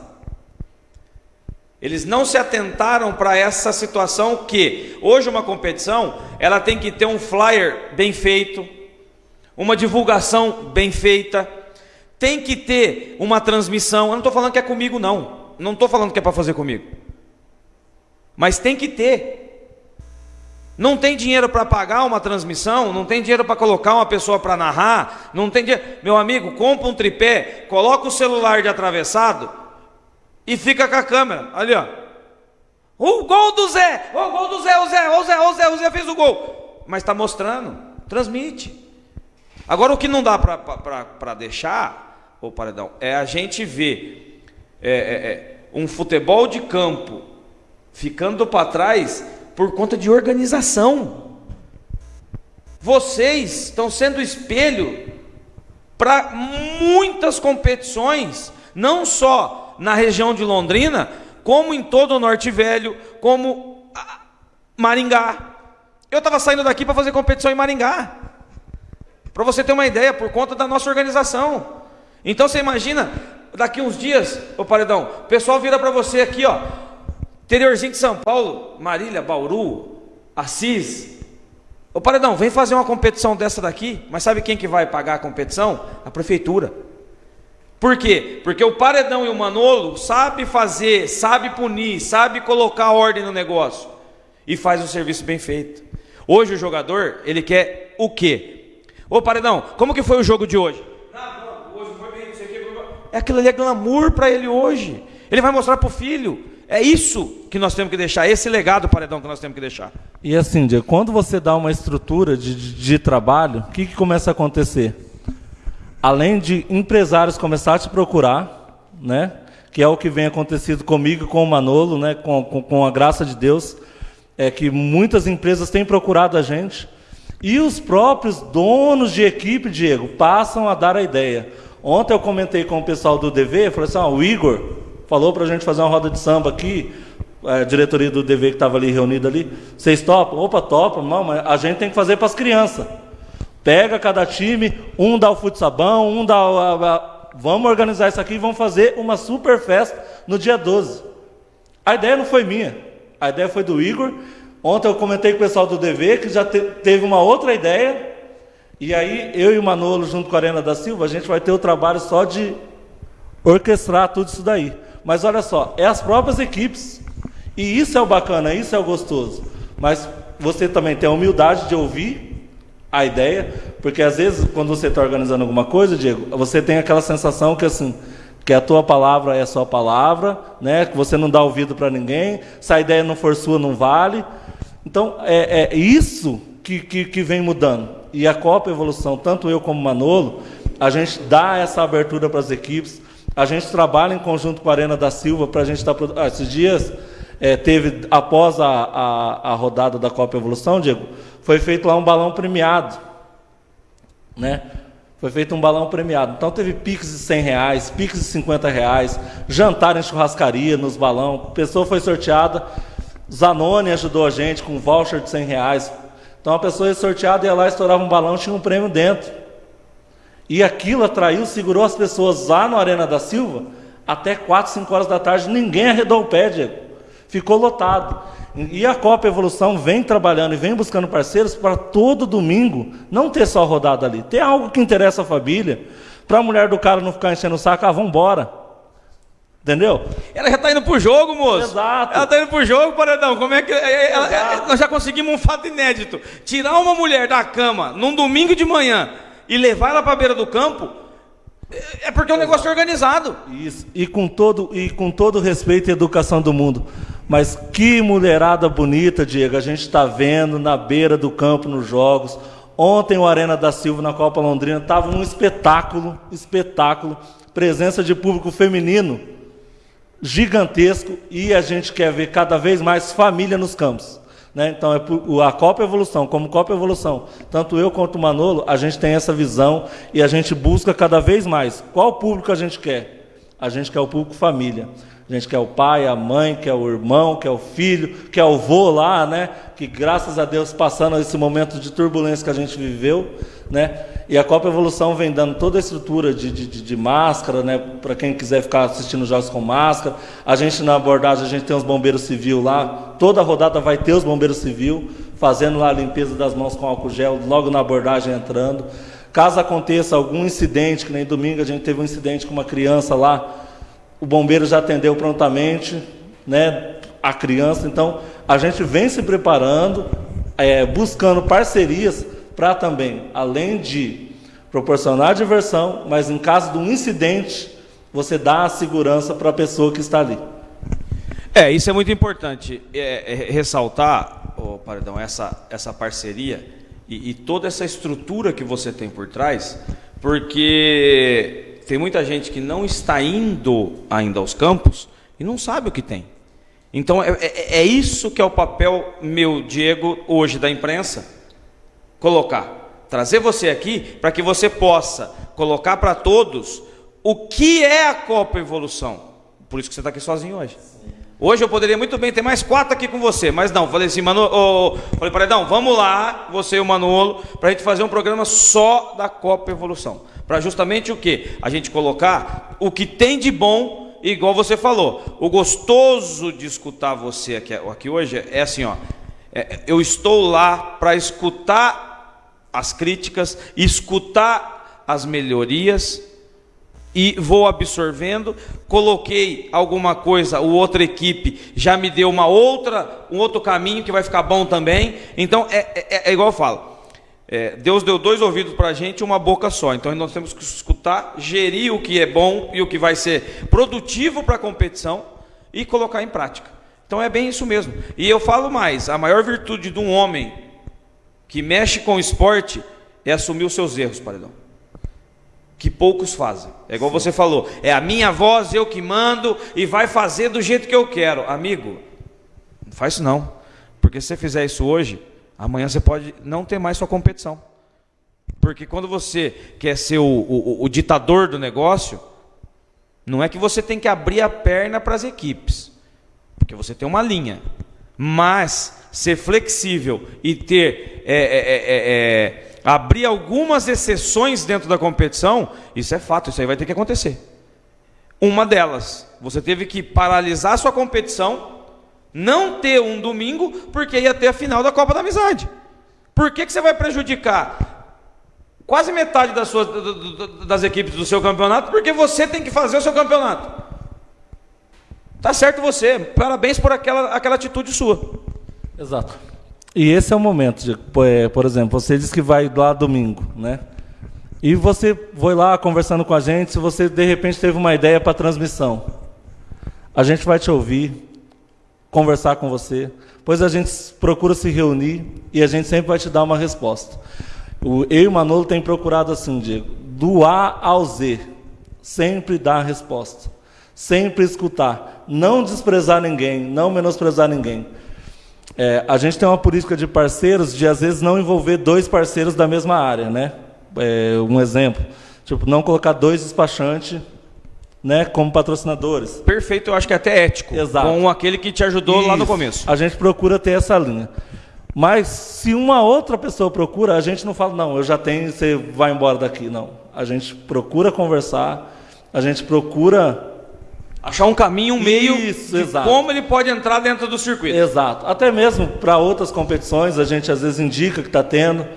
Eles não se atentaram para essa situação que hoje uma competição, ela tem que ter um flyer bem feito, uma divulgação bem feita, tem que ter uma transmissão. Eu não estou falando que é comigo, não. Não estou falando que é para fazer comigo. Mas tem que ter. Não tem dinheiro para pagar uma transmissão, não tem dinheiro para colocar uma pessoa para narrar, não tem dinheiro. Meu amigo, compra um tripé, coloca o celular de atravessado e fica com a câmera. Ali, ó. O gol do Zé! O gol do Zé, o Zé, o Zé, o Zé, o Zé fez o gol. Mas está mostrando, transmite. Agora o que não dá para deixar ô Paredão, é a gente ver é, é, é, um futebol de campo ficando para trás por conta de organização. Vocês estão sendo espelho para muitas competições, não só na região de Londrina, como em todo o Norte Velho, como Maringá. Eu estava saindo daqui para fazer competição em Maringá. Para você ter uma ideia, por conta da nossa organização. Então você imagina, daqui uns dias, ô paredão, o pessoal vira para você aqui, ó, interiorzinho de São Paulo, Marília, Bauru, Assis, Ô Paredão, vem fazer uma competição dessa daqui, mas sabe quem que vai pagar a competição? A prefeitura. Por quê? Porque o Paredão e o Manolo sabe fazer, sabe punir, sabe colocar ordem no negócio e faz o serviço bem feito. Hoje o jogador, ele quer o quê? Ô Paredão, como que foi o jogo de hoje? Não, não, hoje foi bem, não sei o que. É aquilo ali é glamour para ele hoje. Ele vai mostrar para o filho. É isso que nós temos que deixar, esse legado, Paredão, que nós temos que deixar. E assim, Diego, quando você dá uma estrutura de, de, de trabalho, o que, que começa a acontecer? Além de empresários começar a te procurar, né? que é o que vem acontecido comigo com o Manolo, né? com, com, com a graça de Deus, é que muitas empresas têm procurado a gente, e os próprios donos de equipe, Diego, passam a dar a ideia. Ontem eu comentei com o pessoal do DV, falei assim, ah, o Igor, falou para a gente fazer uma roda de samba aqui, a diretoria do DV que estava ali reunida ali, vocês topam? Opa, topam, não, mas a gente tem que fazer para as crianças. Pega cada time, um dá o futsabão, um dá o, a, a, vamos organizar isso aqui e vamos fazer uma super festa no dia 12. A ideia não foi minha, a ideia foi do Igor. Ontem eu comentei com o pessoal do DV que já te, teve uma outra ideia. E aí eu e o Manolo, junto com a Arena da Silva, a gente vai ter o trabalho só de orquestrar tudo isso daí. Mas olha só, é as próprias equipes. E isso é o bacana, isso é o gostoso. Mas você também tem a humildade de ouvir a ideia, porque às vezes quando você está organizando alguma coisa, Diego, você tem aquela sensação que assim, que a tua palavra é a sua palavra, né? Que você não dá ouvido para ninguém, se a ideia não for sua, não vale. Então é, é isso que, que, que vem mudando. E a Copa Evolução, tanto eu como Manolo, a gente dá essa abertura para as equipes, a gente trabalha em conjunto com a Arena da Silva para a gente estar. Tá, ah, esses dias é, teve, após a, a, a, rodada da Copa Evolução, Diego, foi feito lá um balão premiado. Né? Foi feito um balão premiado. Então teve piques de 100 reais, piques de 50 reais, jantar em churrascaria nos balão. A pessoa foi sorteada. Zanoni ajudou a gente com voucher de 100 reais. Então a pessoa sorteada, ia lá, estourava um balão, tinha um prêmio dentro. E aquilo atraiu, segurou as pessoas lá no Arena da Silva até 4, 5 horas da tarde. Ninguém arredou o pé, Diego. Ficou lotado. E a Copa Evolução vem trabalhando e vem buscando parceiros para todo domingo não ter só rodada ali, ter algo que interessa a família, para a mulher do cara não ficar enchendo o saco, ah, vamos embora. Entendeu? Ela já está indo pro jogo, moço. Exato. Ela está indo pro jogo, Paredão. Como é que. Ela, ela, nós já conseguimos um fato inédito. Tirar uma mulher da cama num domingo de manhã e levar ela para a beira do campo, é porque é um negócio organizado. Isso. E com todo e com todo respeito e educação do mundo. Mas que mulherada bonita, Diego. A gente está vendo na beira do campo nos jogos. Ontem o Arena da Silva na Copa Londrina estava um espetáculo, espetáculo, presença de público feminino gigantesco e a gente quer ver cada vez mais família nos campos. Né? Então, é a Copa Evolução, como Copa Evolução, tanto eu quanto o Manolo, a gente tem essa visão e a gente busca cada vez mais. Qual público a gente quer? A gente quer o público família. A gente quer o pai, a mãe, quer o irmão, quer o filho, quer o vô lá, né? Que graças a Deus, passando esse momento de turbulência que a gente viveu, né? E a Copa Evolução vem dando toda a estrutura de, de, de máscara, né? Para quem quiser ficar assistindo jogos com máscara. A gente na abordagem, a gente tem os bombeiros civil lá. Toda rodada vai ter os bombeiros civil fazendo lá a limpeza das mãos com álcool gel, logo na abordagem entrando. Caso aconteça algum incidente, que nem domingo a gente teve um incidente com uma criança lá, o bombeiro já atendeu prontamente, né? A criança. Então a gente vem se preparando, é, buscando parcerias para também, além de proporcionar diversão, mas em caso de um incidente, você dá a segurança para a pessoa que está ali. É, isso é muito importante é, é, ressaltar, oh, Paredão, essa, essa parceria e, e toda essa estrutura que você tem por trás, porque tem muita gente que não está indo ainda aos campos e não sabe o que tem. Então é, é, é isso que é o papel meu, Diego, hoje da imprensa colocar. Trazer você aqui para que você possa colocar para todos o que é a Copa Evolução. Por isso que você está aqui sozinho hoje. Hoje eu poderia muito bem ter mais quatro aqui com você, mas não. Falei assim, Manolo, oh, falei, Paredão, vamos lá, você e o Manolo, para a gente fazer um programa só da Copa Evolução. Para justamente o que? A gente colocar o que tem de bom, igual você falou. O gostoso de escutar você aqui, aqui hoje é assim, ó. É, eu estou lá para escutar as críticas, escutar as melhorias e vou absorvendo. Coloquei alguma coisa, o outra equipe já me deu uma outra, um outro caminho que vai ficar bom também. Então é, é, é igual eu falo. É, Deus deu dois ouvidos para a gente e uma boca só. Então nós temos que escutar, gerir o que é bom e o que vai ser produtivo para a competição e colocar em prática. Então é bem isso mesmo. E eu falo mais: a maior virtude de um homem que mexe com esporte é assumir os seus erros, paredão. Que poucos fazem. É igual Sim. você falou: é a minha voz, eu que mando e vai fazer do jeito que eu quero. Amigo, não faz isso não. Porque se você fizer isso hoje, amanhã você pode não ter mais sua competição. Porque quando você quer ser o, o, o ditador do negócio, não é que você tem que abrir a perna para as equipes porque você tem uma linha. Mas ser flexível e ter é é, é, é, é, abrir algumas exceções dentro da competição, isso é fato, isso aí vai ter que acontecer. Uma delas, você teve que paralisar sua competição, não ter um domingo, porque ia ter a final da Copa da Amizade. Por que, que você vai prejudicar quase metade das, suas, das equipes do seu campeonato? Porque você tem que fazer o seu campeonato. Tá certo você. Parabéns por aquela, aquela atitude sua. Exato. E esse é o momento, de, é, por exemplo, você disse que vai lá domingo, né? E você foi lá conversando com a gente, se você de repente teve uma ideia para transmissão. A gente vai te ouvir, conversar com você, pois a gente procura se reunir e a gente sempre vai te dar uma resposta. Eu e o Manolo tem procurado assim, Diego, do A ao Z, sempre dar a resposta sempre escutar, não desprezar ninguém, não menosprezar ninguém. É, a gente tem uma política de parceiros de às vezes não envolver dois parceiros da mesma área, né? É, um exemplo, tipo não colocar dois despachantes, né, como patrocinadores. Perfeito, eu acho que é até ético. Exato. Com aquele que te ajudou Isso. lá no começo. A gente procura ter essa linha. Mas se uma outra pessoa procura, a gente não fala não, eu já tenho, você vai embora daqui, não. A gente procura conversar, a gente procura Achar um caminho, um meio Isso, de exato. como ele pode entrar dentro do circuito. Exato. Até mesmo para outras competições, a gente às vezes indica que está tendo.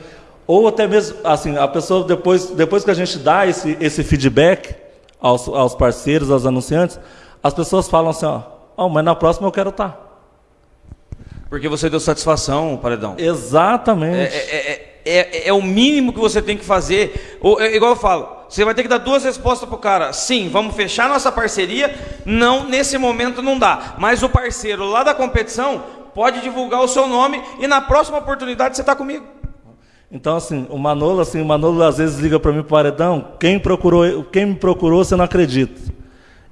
Ou até mesmo, assim, a pessoa, depois, depois que a gente dá esse, esse feedback aos, aos parceiros, aos anunciantes, as pessoas falam assim, ó, oh, mas na próxima eu quero estar. Tá. Porque você deu satisfação, Paredão. Exatamente. É, é, é é, é, o mínimo que você tem que fazer. Ou, é, igual eu falo, você vai ter que dar duas respostas para o cara. Sim, vamos fechar nossa parceria. Não, nesse momento não dá. Mas o parceiro lá da competição pode divulgar o seu nome e na próxima oportunidade você está comigo. Então, assim, o Manolo, assim, o Manolo às vezes liga para mim, paredão, quem, procurou, quem me procurou, você não acredita.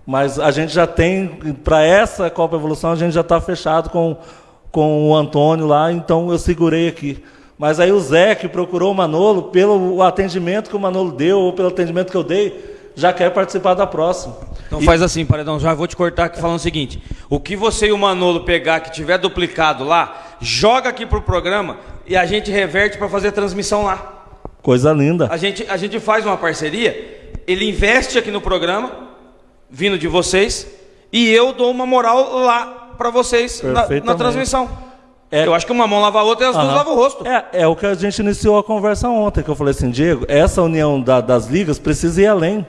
Mas a gente já tem, para essa Copa Evolução, a gente já está fechado com, com o Antônio lá, então eu segurei aqui. Mas aí o Zé, que procurou o Manolo, pelo atendimento que o Manolo deu, ou pelo atendimento que eu dei, já quer participar da próxima. Então e... faz assim, Paredão, já vou te cortar aqui falando o seguinte: o que você e o Manolo pegar que tiver duplicado lá, joga aqui pro programa e a gente reverte para fazer a transmissão lá. Coisa linda. A gente, a gente faz uma parceria, ele investe aqui no programa, vindo de vocês, e eu dou uma moral lá para vocês na, na transmissão. É, eu acho que uma mão lava a outra e as uh -huh. duas lavam o rosto. É, é o que a gente iniciou a conversa ontem, que eu falei assim, Diego, essa união da, das ligas precisa ir além.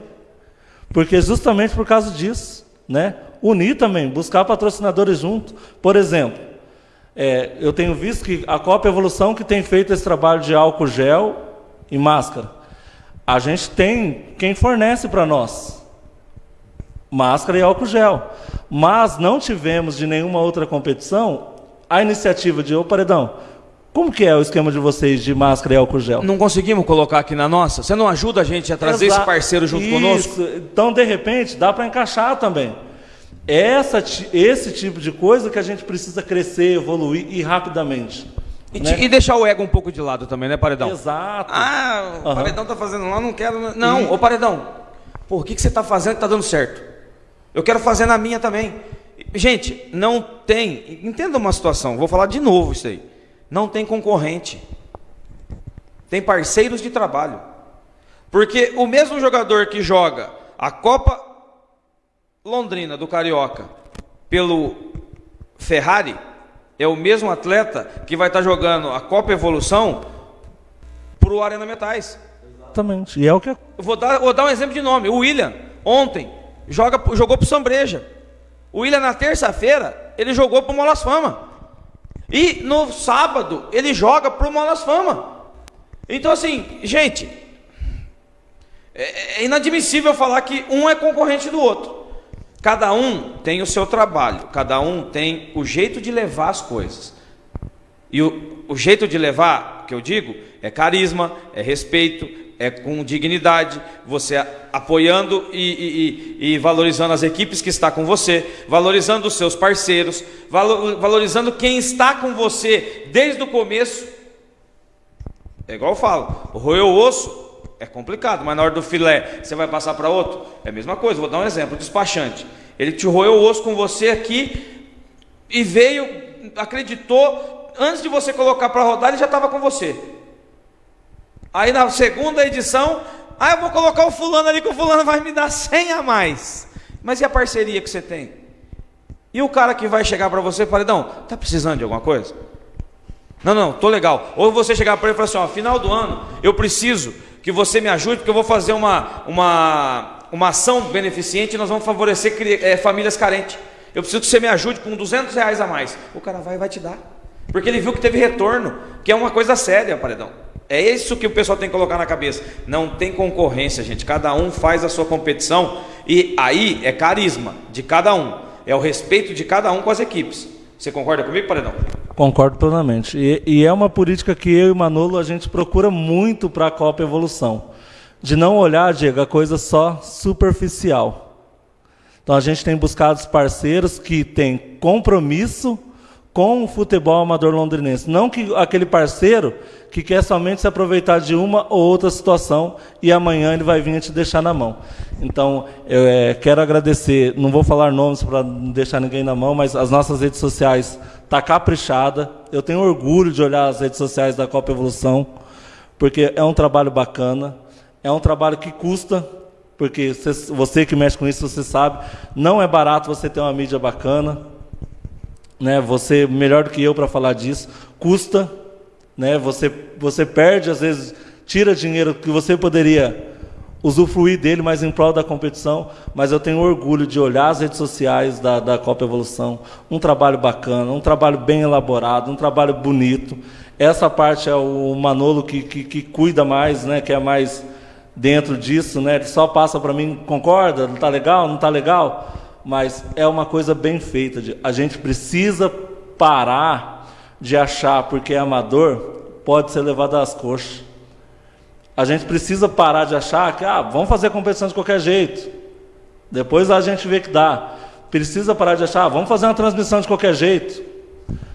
Porque justamente por causa disso, né? Unir também, buscar patrocinadores junto. Por exemplo, é, eu tenho visto que a Copa Evolução que tem feito esse trabalho de álcool gel e máscara. A gente tem quem fornece para nós máscara e álcool gel. Mas não tivemos de nenhuma outra competição a iniciativa de, ô Paredão, como que é o esquema de vocês de máscara e álcool gel? Não conseguimos colocar aqui na nossa? Você não ajuda a gente a trazer Exato. esse parceiro junto Isso. conosco? Então, de repente, dá para encaixar também. Essa, esse tipo de coisa que a gente precisa crescer, evoluir e rapidamente. E, né? e, deixar o ego um pouco de lado também, né, Paredão? Exato. Ah, o uhum. Paredão tá fazendo lá, não quero. Não, e... ô Paredão, por que, que você tá fazendo que tá dando certo? Eu quero fazer na minha também. Gente, não tem. Entenda uma situação, vou falar de novo isso aí. Não tem concorrente. Tem parceiros de trabalho. Porque o mesmo jogador que joga a Copa Londrina do Carioca pelo Ferrari é o mesmo atleta que vai estar jogando a Copa Evolução para o Arena Metais. Exatamente. E é o que. Vou dar, vou dar um exemplo de nome. O William, ontem, joga, jogou para o Sambreja. O William, na terça-feira, ele jogou para o Molas Fama. E no sábado, ele joga para o Molas Fama. Então, assim, gente, é, é inadmissível falar que um é concorrente do outro. Cada um tem o seu trabalho, cada um tem o jeito de levar as coisas. E o, o jeito de levar, que eu digo, é carisma, é respeito, é com dignidade, você apoiando e, e, e, valorizando as equipes que está com você, valorizando os seus parceiros, valorizando quem está com você desde o começo. É igual eu falo, roer o osso é complicado, mas na hora do filé você vai passar para outro? É a mesma coisa, vou dar um exemplo, o despachante. Ele te roeu o osso com você aqui e veio, acreditou, antes de você colocar para rodar, ele já estava com você. Aí na segunda edição, ah, eu vou colocar o fulano ali que o fulano vai me dar 100 a mais. Mas e a parceria que você tem? E o cara que vai chegar para você e falar, não, tá precisando de alguma coisa? Não, não, tô legal. Ou você chegar para ele e falar assim, ó, final do ano, eu preciso que você me ajude, porque eu vou fazer uma, uma, uma ação beneficente e nós vamos favorecer é, famílias carentes. Eu preciso que você me ajude com 200 reais a mais. O cara vai e vai te dar. Porque ele viu que teve retorno, que é uma coisa séria, paredão. É isso que o pessoal tem que colocar na cabeça. Não tem concorrência, gente. Cada um faz a sua competição e aí é carisma de cada um. É o respeito de cada um com as equipes. Você concorda comigo, Paredão? Concordo plenamente. E, e é uma política que eu e Manolo a gente procura muito para a Copa Evolução. De não olhar, Diego, a coisa só superficial. Então a gente tem buscado os parceiros que têm compromisso com o futebol amador londrinense. Não que aquele parceiro que quer somente se aproveitar de uma ou outra situação e amanhã ele vai vir te deixar na mão. Então, eu é, quero agradecer, não vou falar nomes para não deixar ninguém na mão, mas as nossas redes sociais tá caprichada. Eu tenho orgulho de olhar as redes sociais da Copa Evolução, porque é um trabalho bacana, é um trabalho que custa, porque você, você que mexe com isso, você sabe, não é barato você ter uma mídia bacana né? Você melhor do que eu para falar disso, custa, né? Você você perde às vezes, tira dinheiro que você poderia usufruir dele, mas em prol da competição. Mas eu tenho orgulho de olhar as redes sociais da, da Copa Evolução, um trabalho bacana, um trabalho bem elaborado, um trabalho bonito. Essa parte é o Manolo que, que, que cuida mais, né? Que é mais dentro disso, né? Ele só passa para mim, concorda? Não está legal? Não está legal? Mas é uma coisa bem feita. A gente precisa parar de achar porque é amador pode ser levado às coxas. A gente precisa parar de achar que ah, vamos fazer competição de qualquer jeito. Depois a gente vê que dá. Precisa parar de achar, ah, vamos fazer uma transmissão de qualquer jeito.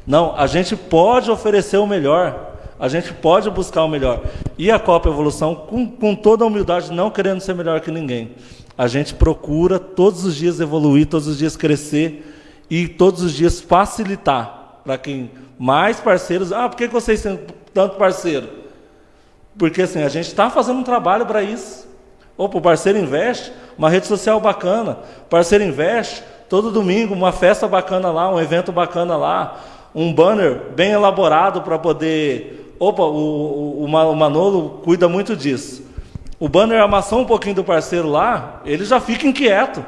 Não, a gente pode oferecer o melhor. A gente pode buscar o melhor. E a Copa Evolução, com, com toda a humildade, não querendo ser melhor que ninguém a gente procura todos os dias evoluir, todos os dias crescer e todos os dias facilitar para quem mais parceiros. Ah, por que vocês têm tanto parceiro? Porque assim, a gente está fazendo um trabalho para isso. Opa, o parceiro investe, uma rede social bacana. Parceiro investe, todo domingo, uma festa bacana lá, um evento bacana lá, um banner bem elaborado para poder. Opa, o, o, o Manolo cuida muito disso o banner amassou um pouquinho do parceiro lá, ele já fica inquieto.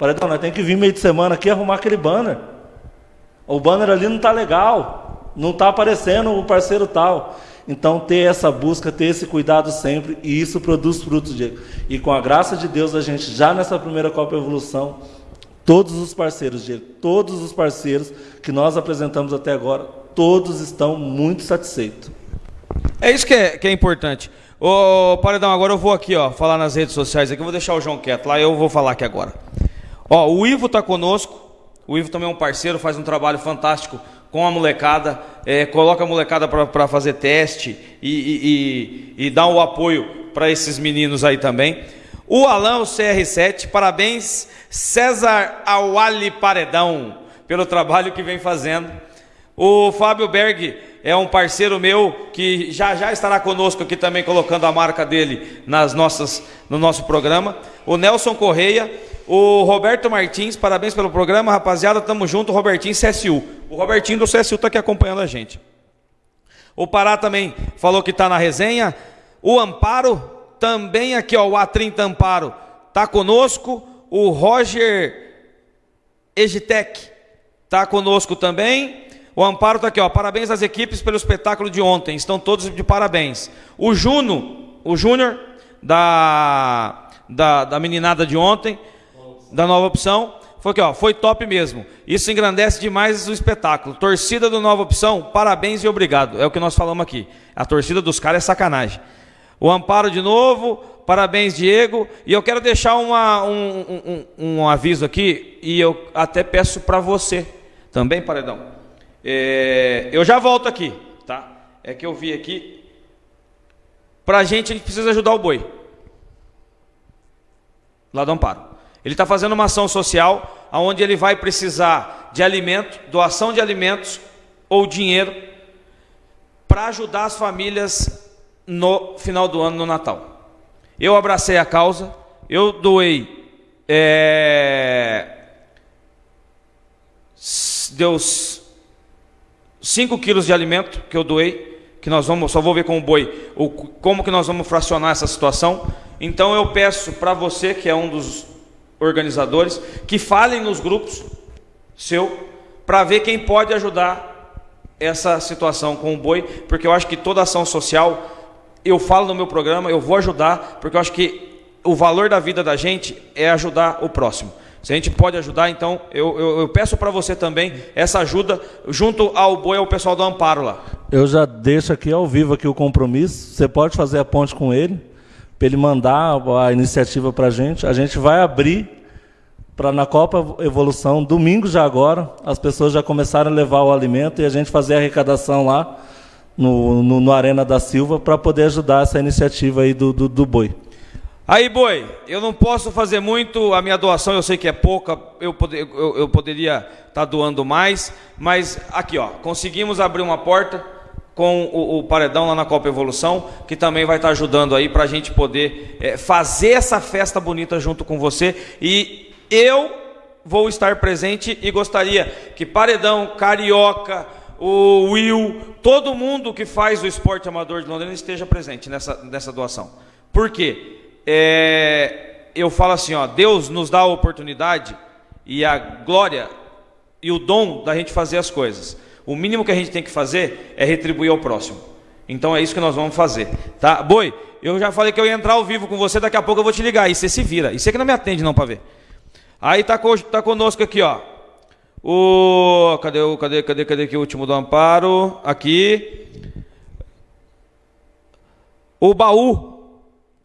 Então, nós temos que vir meio de semana aqui arrumar aquele banner. O banner ali não está legal, não está aparecendo o parceiro tal. Então, ter essa busca, ter esse cuidado sempre, e isso produz frutos. De... E com a graça de Deus, a gente já nessa primeira Copa Evolução, todos os parceiros, Diego, todos os parceiros que nós apresentamos até agora, todos estão muito satisfeitos. É isso que é, que é importante. Ô, Paredão, agora eu vou aqui, ó, falar nas redes sociais aqui, eu vou deixar o João quieto lá, eu vou falar aqui agora. Ó, o Ivo está conosco, o Ivo também é um parceiro, faz um trabalho fantástico com a molecada, é, coloca a molecada para fazer teste e, e, e, e dá o apoio para esses meninos aí também. O Alan, o CR7, parabéns, César Awali Paredão, pelo trabalho que vem fazendo. O Fábio Berg, é um parceiro meu que já já estará conosco aqui também colocando a marca dele nas nossas no nosso programa. O Nelson Correia, O Roberto Martins, parabéns pelo programa, rapaziada, tamo junto, Robertinho CSU. O Robertinho do CSU está aqui acompanhando a gente. O Pará também falou que está na resenha. O Amparo, também aqui, ó, o A30 Amparo, tá conosco. O Roger Egitec tá conosco também. O Amparo tá aqui, ó. Parabéns às equipes pelo espetáculo de ontem. Estão todos de parabéns. O Juno, o Júnior, da, da, da meninada de ontem, da nova opção, foi aqui, ó. Foi top mesmo. Isso engrandece demais o espetáculo. Torcida do Nova Opção, parabéns e obrigado. É o que nós falamos aqui. A torcida dos caras é sacanagem. O Amparo de novo, parabéns, Diego. E eu quero deixar uma, um, um, um, aviso aqui, e eu até peço para você também, Paredão. É, eu já volto aqui, tá? É que eu vi aqui. Para a gente, a gente precisa ajudar o boi. Lá do Amparo. Ele está fazendo uma ação social, onde ele vai precisar de alimento, doação de alimentos ou dinheiro, para ajudar as famílias no final do ano, no Natal. Eu abracei a causa, eu doei. É, deu 5 quilos de alimento que eu doei, que nós vamos, só vou ver com o boi, o, como que nós vamos fracionar essa situação. Então eu peço para você, que é um dos organizadores, que falem nos grupos seu, para ver quem pode ajudar essa situação com o boi, porque eu acho que toda ação social eu falo no meu programa, eu vou ajudar, porque eu acho que o valor da vida da gente é ajudar o próximo. Se a gente pode ajudar, então eu, eu, eu peço para você também essa ajuda junto ao boi ao pessoal do Amparo lá. Eu já deixo aqui ao vivo aqui o compromisso. Você pode fazer a ponte com ele, para ele mandar a iniciativa para a gente. A gente vai abrir para na Copa Evolução, domingo já agora, as pessoas já começaram a levar o alimento e a gente fazer a arrecadação lá no, no, no Arena da Silva para poder ajudar essa iniciativa aí do, do, do boi. Aí, boi, eu não posso fazer muito, a minha doação eu sei que é pouca, eu, poder, eu, eu poderia estar tá doando mais, mas aqui, ó, conseguimos abrir uma porta com o, o, paredão lá na Copa Evolução, que também vai estar tá ajudando aí para a gente poder é, fazer essa festa bonita junto com você. E eu vou estar presente e gostaria que Paredão, Carioca, o Will, todo mundo que faz o esporte amador de Londrina esteja presente nessa, nessa doação. Por quê? É, eu falo assim, ó, Deus nos dá a oportunidade e a glória e o dom da gente fazer as coisas. O mínimo que a gente tem que fazer é retribuir ao próximo. Então é isso que nós vamos fazer, tá? Boi, eu já falei que eu ia entrar ao vivo com você, daqui a pouco eu vou te ligar. E você se vira. E você que não me atende não para ver. Aí tá, tá conosco aqui, ó. O cadê o cadê cadê cadê aqui o último do amparo? Aqui. O baú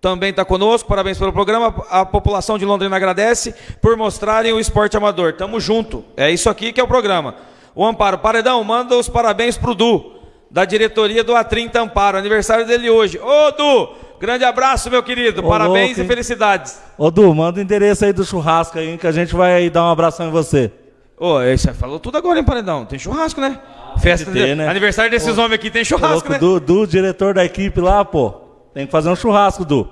também está conosco. Parabéns pelo programa. A população de Londrina agradece por mostrarem o esporte amador. Tamo junto. É isso aqui que é o programa. O Amparo Paredão manda os parabéns pro Du, da diretoria do A30 Amparo. Aniversário dele hoje. Ô Du, grande abraço, meu querido. Ô, parabéns louco, e felicidades. Ô Du, manda o endereço aí do churrasco aí, que a gente vai dar um abração em você. Ô, você falou tudo agora, hein, Paredão? Tem churrasco, né? Ah, Festa ter, de... né? Aniversário desses homens aqui, tem churrasco, né? Do, do diretor da equipe lá, pô. Tem que fazer um churrasco, Du.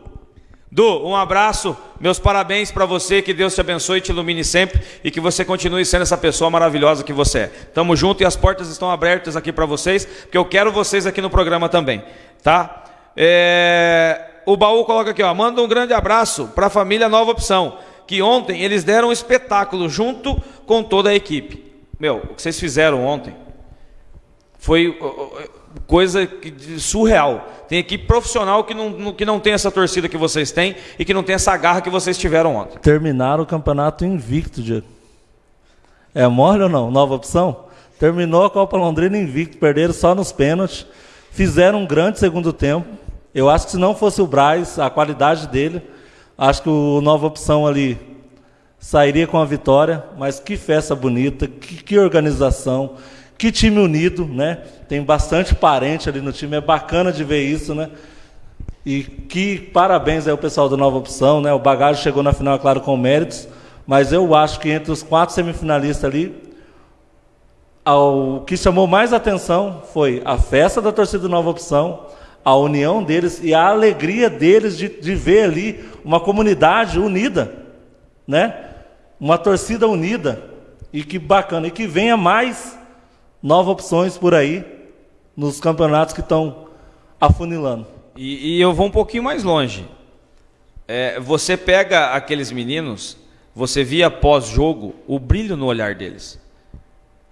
Du, um abraço, meus parabéns para você, que Deus te abençoe e te ilumine sempre e que você continue sendo essa pessoa maravilhosa que você é. Tamo junto e as portas estão abertas aqui para vocês, porque eu quero vocês aqui no programa também, tá? É... O baú coloca aqui, ó, manda um grande abraço para a família Nova Opção que ontem eles deram um espetáculo junto com toda a equipe. Meu, o que vocês fizeram ontem foi coisa surreal. Tem equipe profissional que não, que não tem essa torcida que vocês têm e que não tem essa garra que vocês tiveram ontem. Terminaram o campeonato invicto, Diego. É mole ou não? Nova opção? Terminou a Copa Londrina invicto, perderam só nos pênaltis, fizeram um grande segundo tempo. Eu acho que se não fosse o Braz, a qualidade dele, Acho que o Nova Opção ali sairia com a vitória, mas que festa bonita, que, que organização, que time unido, né? Tem bastante parente ali no time, é bacana de ver isso, né? E que parabéns aí ao pessoal do Nova Opção, né? O Bagagem chegou na final, é claro, com méritos, mas eu acho que entre os quatro semifinalistas ali, o que chamou mais atenção foi a festa da torcida Nova Opção, a união deles e a alegria deles de, de ver ali uma comunidade unida, né? uma torcida unida e que bacana, e que venha mais novas opções por aí nos campeonatos que estão afunilando. E, e, eu vou um pouquinho mais longe. É, você pega aqueles meninos, você via pós-jogo o brilho no olhar deles.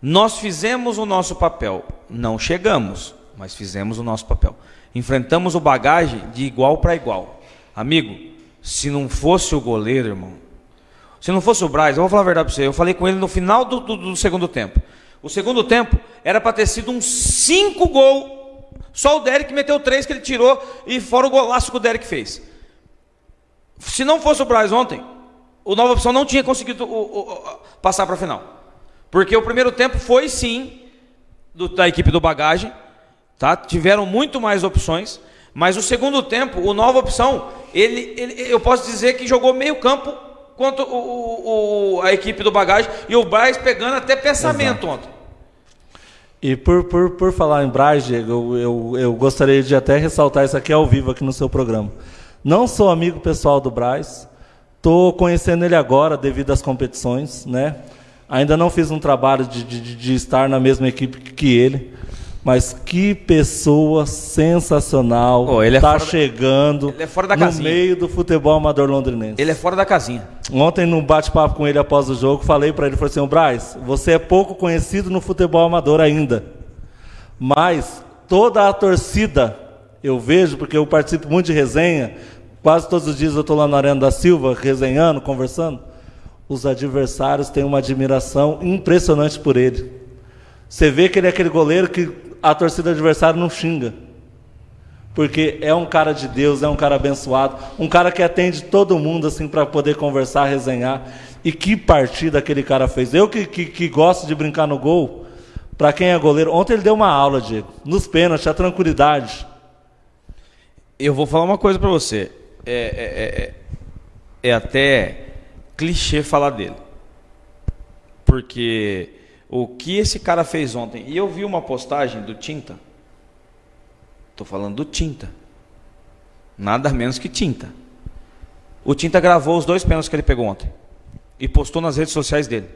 Nós fizemos o nosso papel, não chegamos, mas fizemos o nosso papel. Enfrentamos o bagagem de igual para igual. Amigo, se não fosse o goleiro, irmão, se não fosse o Braz, eu vou falar a verdade para você, eu falei com ele no final do, do, do segundo tempo. O segundo tempo era para ter sido um 5 gol. Só o Derek meteu três que ele tirou e fora o golaço que o Derek fez. Se não fosse o Braz ontem, o Nova Opção não tinha conseguido o, o, o, passar para a final. Porque o primeiro tempo foi sim do, da equipe do Bagagem, tá? Tiveram muito mais opções, mas o segundo tempo, o Nova Opção, ele, ele eu posso dizer que jogou meio campo quanto o, o, a equipe do Bagagem e o Braz pegando até pensamento Exato. ontem. E por, por, por falar em Braz, Diego, eu, eu, eu gostaria de até ressaltar isso aqui ao vivo aqui no seu programa. Não sou amigo pessoal do Braz, estou conhecendo ele agora devido às competições, né? Ainda não fiz um trabalho de, de, de estar na mesma equipe que ele, mas que pessoa sensacional. Oh, ele é tá chegando ele é fora da no casinha. meio do futebol amador londrinense. Ele é fora da casinha. Ontem, num bate-papo com ele após o jogo, falei para ele, falei assim, Braz, você é pouco conhecido no futebol amador ainda, mas toda a torcida, eu vejo, porque eu participo muito de resenha, quase todos os dias eu estou lá na Arena da Silva, resenhando, conversando, os adversários têm uma admiração impressionante por ele. Você vê que ele é aquele goleiro que a torcida adversária não xinga. Porque é um cara de Deus, é um cara abençoado, um cara que atende todo mundo assim para poder conversar, resenhar. E que partida aquele cara fez. Eu que, que, que gosto de brincar no gol, para quem é goleiro, ontem ele deu uma aula, Diego, nos pênaltis, a tranquilidade. Eu vou falar uma coisa para você. É, é, é, é até clichê falar dele. Porque o que esse cara fez ontem, e eu vi uma postagem do Tinta, estou falando do Tinta, nada menos que Tinta. O Tinta gravou os dois pênaltis que ele pegou ontem e postou nas redes sociais dele,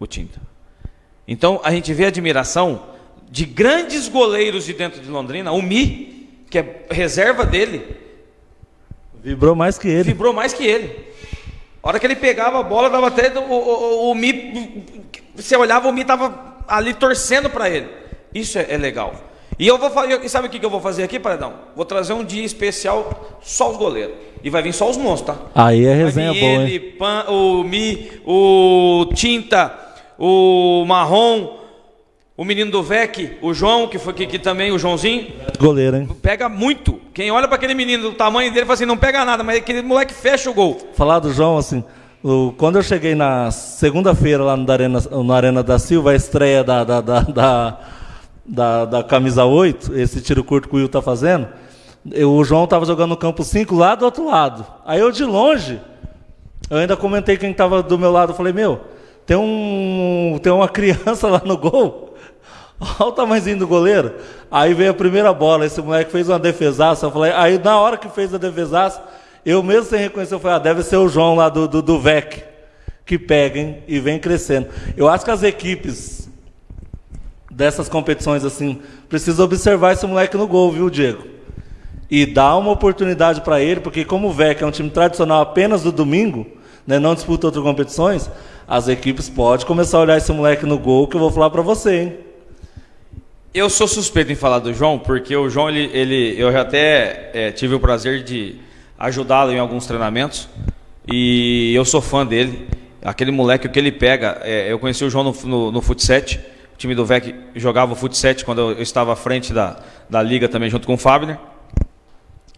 o Tinta. Então a gente vê a admiração de grandes goleiros de dentro de Londrina, o Mi, que é reserva dele, vibrou mais que ele. Vibrou mais que ele. A hora que ele pegava a bola, dava até o, o, o, Mi. Você olhava, o Mi estava ali torcendo para ele. Isso é, é, legal. E eu vou fazer. E sabe o que, eu vou fazer aqui, Paredão? Vou trazer um dia especial só os goleiros. E vai vir só os monstros, tá? Aí é resenha boa. Ele, Pan, o Mi, o Tinta, o Marrom, o menino do VEC, o João, que foi que também, o Joãozinho. Goleiro, hein? Pega muito. Quem olha para aquele menino do tamanho dele fala assim: não pega nada, mas aquele moleque fecha o gol. Falar do João, assim. Quando eu cheguei na segunda-feira lá no Arena, no Arena da Silva, a estreia da, da, da, da, da, camisa 8, esse tiro curto que o Will tá fazendo, eu, o João estava jogando no campo 5 lá do outro lado. Aí eu de longe, eu ainda comentei quem estava do meu lado, falei, meu, tem, um, tem uma criança lá no gol. Olha o tamanhozinho do goleiro. Aí veio a primeira bola, esse moleque fez uma defesaça. Eu falei, aí na hora que fez a defesaça, eu mesmo sem reconhecer, eu falei, ah, deve ser o João lá do, do, do VEC, que peguem e vem crescendo. Eu acho que as equipes dessas competições assim precisam observar esse moleque no gol, viu, Diego? E dar uma oportunidade para ele, porque como o VEC é um time tradicional apenas do domingo, né, não disputa outras competições, as equipes podem começar a olhar esse moleque no gol, que eu vou falar para você, hein? Eu sou suspeito em falar do João, porque o João, ele, ele eu já até é, tive o prazer de ajudá-lo em alguns treinamentos e eu sou fã dele. Aquele moleque, o que ele pega, é, eu conheci o João no, no, no Futset, o time do VEC jogava o Futset quando eu, estava à frente da, da liga também, junto com o Fabner.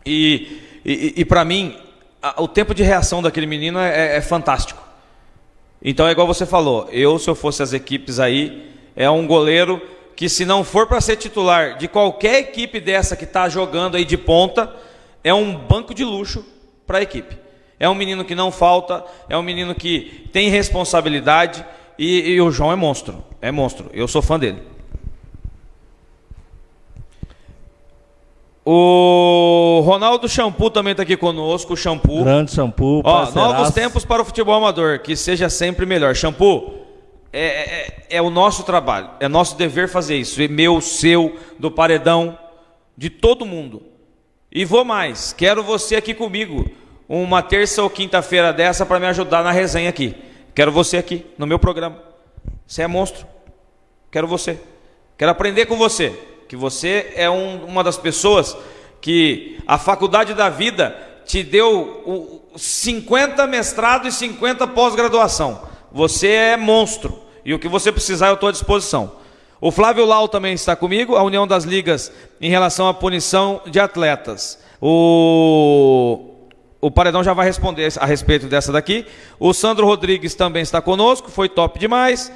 E, e, e para mim, a, o tempo de reação daquele menino é, é, é fantástico. Então é igual você falou, eu, se eu fosse as equipes aí, é um goleiro que se não for para ser titular de qualquer equipe dessa que está jogando aí de ponta, é um banco de luxo para a equipe. É um menino que não falta, é um menino que tem responsabilidade e, e o João é monstro, é monstro. Eu sou fã dele. O Ronaldo Shampoo também está aqui conosco, Shampoo. Grande Shampoo. Ó, novos tempos para o futebol amador, que seja sempre melhor. Shampoo, é, é, é, o nosso trabalho, é nosso dever fazer isso. É meu, seu, do paredão, de todo mundo. E vou mais, quero você aqui comigo, uma terça ou quinta-feira dessa para me ajudar na resenha aqui. Quero você aqui no meu programa. Você é monstro. Quero você. Quero aprender com você. Que você é um, uma das pessoas que a faculdade da vida te deu 50 mestrado e 50 pós-graduação. Você é monstro. E o que você precisar, eu estou à disposição. O Flávio Lau também está comigo, a União das Ligas em relação à punição de atletas. O o Paredão já vai responder a respeito dessa daqui. O Sandro Rodrigues também está conosco, foi top demais.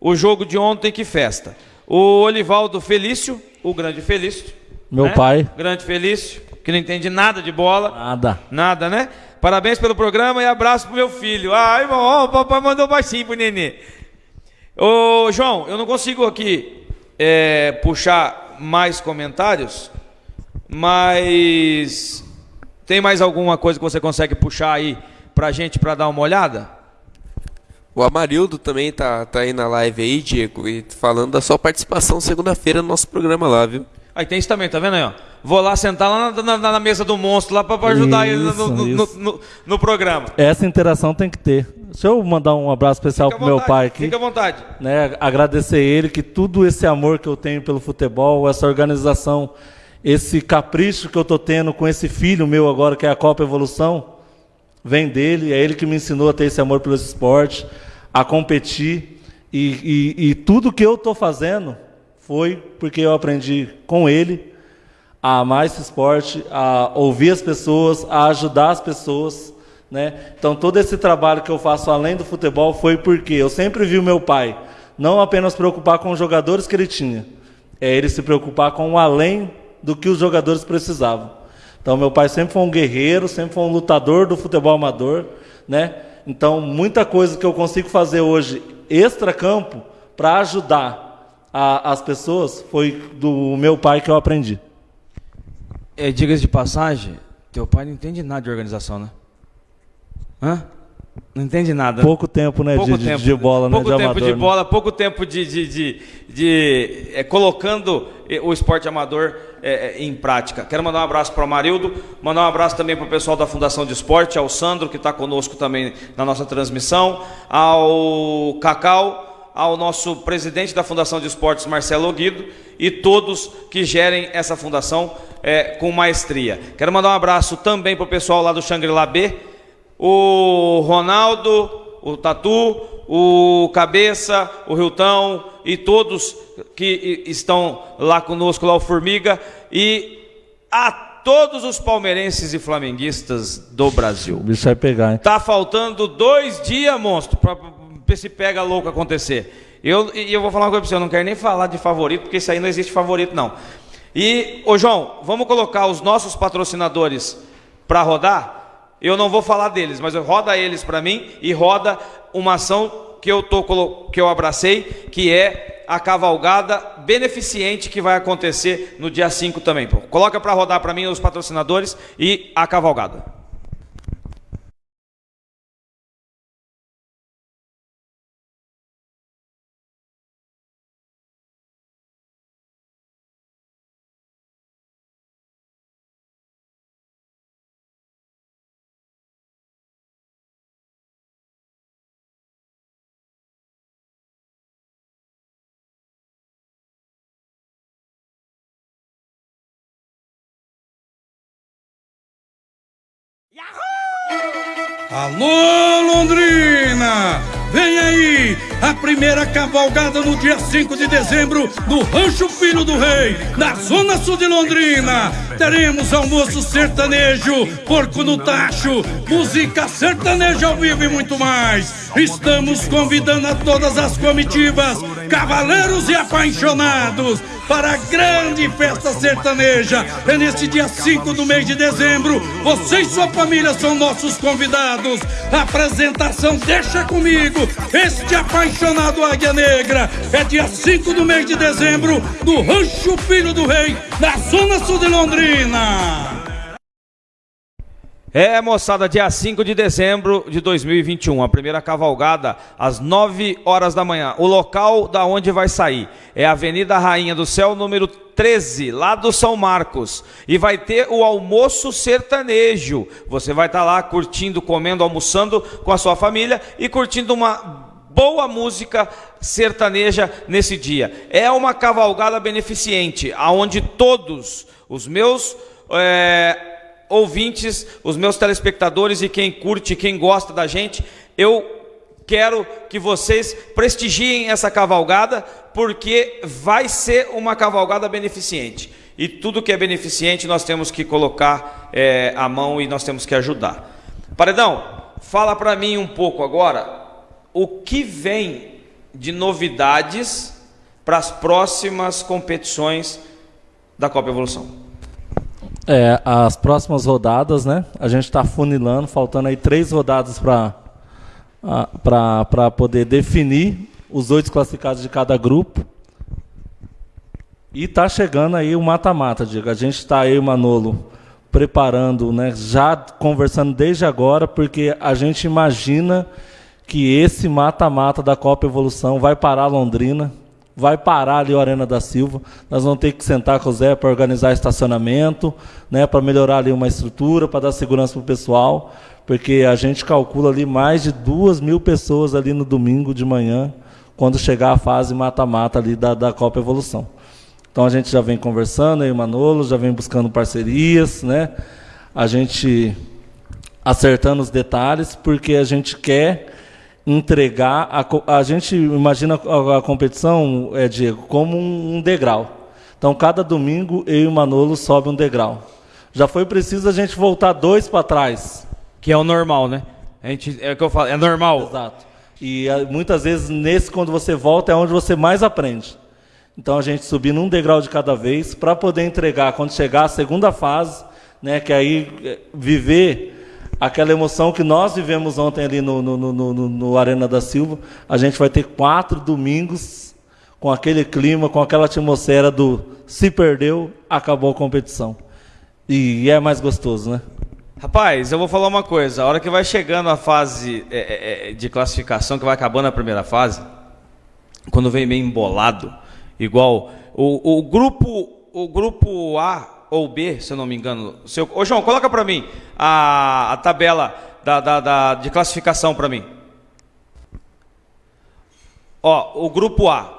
O jogo de ontem, que festa. O Olivaldo Felício, o grande Felício. Meu né? pai. Grande Felício, que não entende nada de bola. Nada. Nada, né? Parabéns pelo programa e abraço pro meu filho. Ai, irmão, o papai mandou baixinho pro nenê. Ô, João, eu não consigo aqui é, puxar mais comentários, mas tem mais alguma coisa que você consegue puxar aí pra gente para dar uma olhada? O Amarildo também tá, tá aí na live aí, Diego, e falando da sua participação segunda-feira no nosso programa lá, viu? Aí tem isso também, tá vendo aí, ó? Vou lá sentar lá na, na, na mesa do monstro lá para ajudar isso, ele no, no, no, no, programa. Essa interação tem que ter. Deixa eu mandar um abraço especial pro meu pai aqui. Fica à vontade. Né, agradecer ele que tudo esse amor que eu tenho pelo futebol, essa organização esse capricho que eu estou tendo com esse filho meu agora, que é a Copa Evolução, vem dele, é ele que me ensinou a ter esse amor pelo esporte, a competir. E, e, e tudo que eu estou fazendo foi porque eu aprendi com ele a amar esse esporte, a ouvir as pessoas, a ajudar as pessoas. Né? Então, todo esse trabalho que eu faço além do futebol foi porque eu sempre vi o meu pai não apenas preocupar com os jogadores que ele tinha, é ele se preocupar com o além do que os jogadores precisavam. Então, meu pai sempre foi um guerreiro, sempre foi um lutador do futebol amador, né? Então, muita coisa que eu consigo fazer hoje extra-campo para ajudar a, as pessoas foi do meu pai que eu aprendi. É, Diga-se de passagem, teu pai não entende nada de organização, né? Hã? Não entende nada. Pouco tempo, né? Pouco de, tempo, de bola, pouco né? De tempo amador, de né? bola, pouco tempo de, de, de, de é, colocando o esporte amador é, é, em prática. Quero mandar um abraço para o Marildo, mandar um abraço também para o pessoal da Fundação de Esporte, ao Sandro, que está conosco também na nossa transmissão, ao Cacau, ao nosso presidente da Fundação de Esportes, Marcelo Guido, e todos que gerem essa fundação é, com maestria. Quero mandar um abraço também para o pessoal lá do Xangri-Lá B, o Ronaldo, o Tatu, o Cabeça, o Riltão e todos que estão lá conosco, lá o Formiga, e a todos os palmeirenses e flamenguistas do Brasil. O bicho vai pegar, hein? Tá faltando dois dias, monstro, para esse pega louco acontecer. Eu, e eu vou falar uma coisa para você, eu não quero nem falar de favorito, porque isso aí não existe favorito, não. E, ô João, vamos colocar os nossos patrocinadores para rodar? Eu não vou falar deles, mas roda eles para mim e roda uma ação que eu tô que eu abracei, que é a cavalgada beneficente que vai acontecer no dia 5 também. Pô. Coloca para rodar para mim os patrocinadores e a cavalgada. Alô, Londrina! Vem aí, primeira cavalgada no dia 5 de dezembro no Rancho Filho do Rei, na Zona Sul de Londrina. Teremos almoço sertanejo, porco no tacho, música sertaneja ao vivo e muito mais. Estamos convidando a todas as comitivas, cavaleiros e apaixonados para a grande festa sertaneja. É neste dia 5 do mês de dezembro. Você e sua família são nossos convidados. A apresentação deixa comigo. Este apaixonado Campeonato Águia Negra. É dia 5 do mês de dezembro, no Rancho Filho do Rei, na Zona Sul de Londrina. É, moçada, dia 5 de dezembro de 2021, a primeira cavalgada às 9 horas da manhã. O local da onde vai sair é a Avenida Rainha do Céu, número 13, lá do São Marcos. E vai ter o almoço sertanejo. Você vai estar tá lá curtindo, comendo, almoçando com a sua família e curtindo uma boa música sertaneja nesse dia. É uma cavalgada beneficente, aonde todos os meus é, ouvintes, os meus telespectadores e quem curte, quem gosta da gente, eu quero que vocês prestigiem essa cavalgada, porque vai ser uma cavalgada beneficente. E tudo que é beneficente nós temos que colocar é, a mão e nós temos que ajudar. Paredão, fala para mim um pouco agora o que vem de novidades para as próximas competições da Copa Evolução. É, as próximas rodadas, né? A gente está funilando, faltando aí três rodadas para poder definir os oito classificados de cada grupo. E está chegando aí o mata-mata, Diego. A gente está aí, Manolo, preparando, né? Já conversando desde agora, porque a gente imagina que esse mata-mata da Copa Evolução vai parar Londrina vai parar ali o Arena da Silva. Nós vamos ter que sentar com o Zé para organizar estacionamento, né, para melhorar ali uma estrutura, para dar segurança para o pessoal, porque a gente calcula ali mais de duas mil pessoas ali no domingo de manhã, quando chegar a fase mata-mata ali da, da Copa Evolução. Então a gente já vem conversando, aí o Manolo já vem buscando parcerias, né? A gente acertando os detalhes, porque a gente quer entregar. A, a gente imagina a, a competição, é, Diego, como um, um, degrau. Então, cada domingo, eu e o Manolo sobe um degrau. Já foi preciso a gente voltar dois para trás. Que é o normal, né? A gente, é o que eu falo, é normal. Exato. E muitas vezes, nesse, quando você volta, é onde você mais aprende. Então, a gente subindo um degrau de cada vez para poder entregar, quando chegar a segunda fase, né, que aí é, viver aquela emoção que nós vivemos ontem ali no, no, no, no, Arena da Silva, a gente vai ter quatro domingos com aquele clima, com aquela atmosfera do se perdeu, acabou a competição. E é mais gostoso, né? Rapaz, eu vou falar uma coisa. A hora que vai chegando a fase é, é, é de classificação, que vai acabando a primeira fase, quando vem meio embolado, igual o, o grupo o grupo A ou B, se eu não me engano. Seu... Ô, João, coloca para mim a, a tabela da, da, da, de classificação para mim. Ó, o grupo A.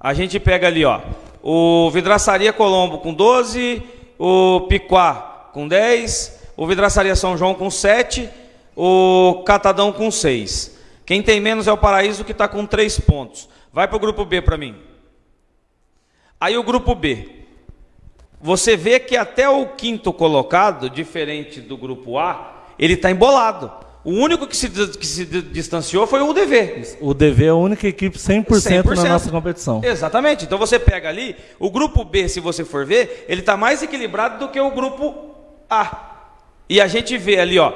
A gente pega ali, ó. O Vidraçaria Colombo com 12, o Piquá com 10, o Vidraçaria São João com 7, o Catadão com 6. Quem tem menos é o Paraíso que está com 3 pontos. Vai para o grupo B para mim. Aí o grupo B você vê que até o quinto colocado, diferente do grupo A, ele está embolado. O único que se, que se distanciou foi o UDV. O UDV é a única equipe 100%, 100%, na nossa competição. Exatamente. Então você pega ali, o grupo B, se você for ver, ele está mais equilibrado do que o grupo A. E a gente vê ali, ó,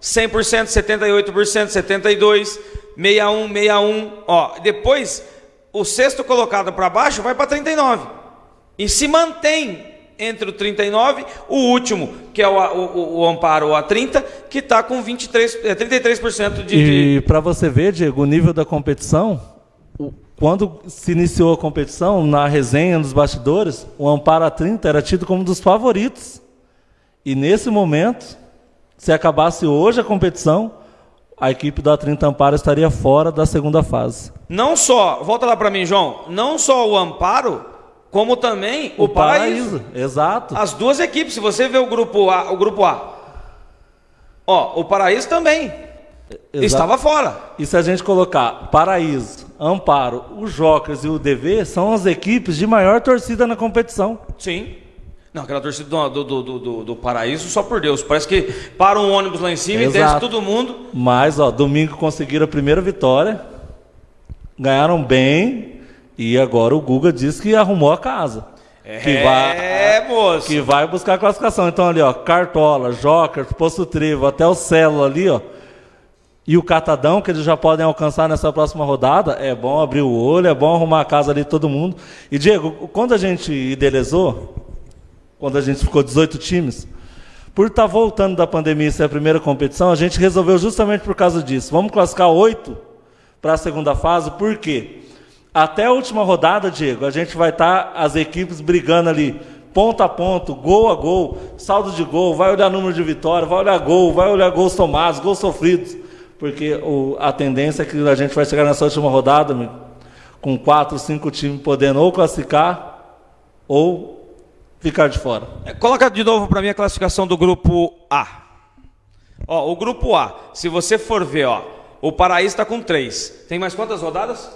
100%, 78%, 72%, 61, 61. Ó, depois, o sexto colocado para baixo vai para 39%. E se mantém entre o 39, o último, que é o, o, o Amparo A30, que está com 23, é, 33% de. E para você ver, Diego, o nível da competição, quando se iniciou a competição, na resenha dos bastidores, o Amparo A30 era tido como um dos favoritos. E nesse momento, se acabasse hoje a competição, a equipe do A30 Amparo estaria fora da segunda fase. Não só, volta lá para mim, João, não só o Amparo como também o, o Paraíso. Paraíso. Exato. As duas equipes, se você vê o grupo A, o grupo A. Ó, o Paraíso também Exato. estava fora. E se a gente colocar Paraíso, Amparo, o Jokers e o DV são as equipes de maior torcida na competição. Sim. Não, aquela torcida do, do, do, do, do Paraíso, só por Deus. Parece que para um ônibus lá em cima Exato. e desce todo mundo. Mas, ó, domingo conseguiram a primeira vitória. Ganharam bem. E agora o Guga diz que arrumou a casa. É, que vai, moço. Que vai buscar a classificação. Então ali, ó, Cartola, Joker, Poço Trevo, até o Celo ali, ó. e o catadão que eles já podem alcançar nessa próxima rodada, é bom abrir o olho, é bom arrumar a casa ali todo mundo. E Diego, quando a gente idealizou, quando a gente ficou 18 times, por estar tá voltando da pandemia e ser a primeira competição, a gente resolveu justamente por causa disso. Vamos classificar oito para a segunda fase, por quê? Até a última rodada, Diego, a gente vai estar tá, as equipes brigando ali, ponto a ponto, gol a gol, saldo de gol, vai olhar número de vitória, vai olhar gol, vai olhar gols tomados, gols sofridos porque o, a tendência é que a gente vai chegar nessa última rodada amigo, com quatro, cinco times podendo ou classificar ou ficar de fora. É, coloca de novo para mim a classificação do grupo A. Ó, o grupo A, se você for ver, ó, o Paraíso está com três. Tem mais quantas rodadas?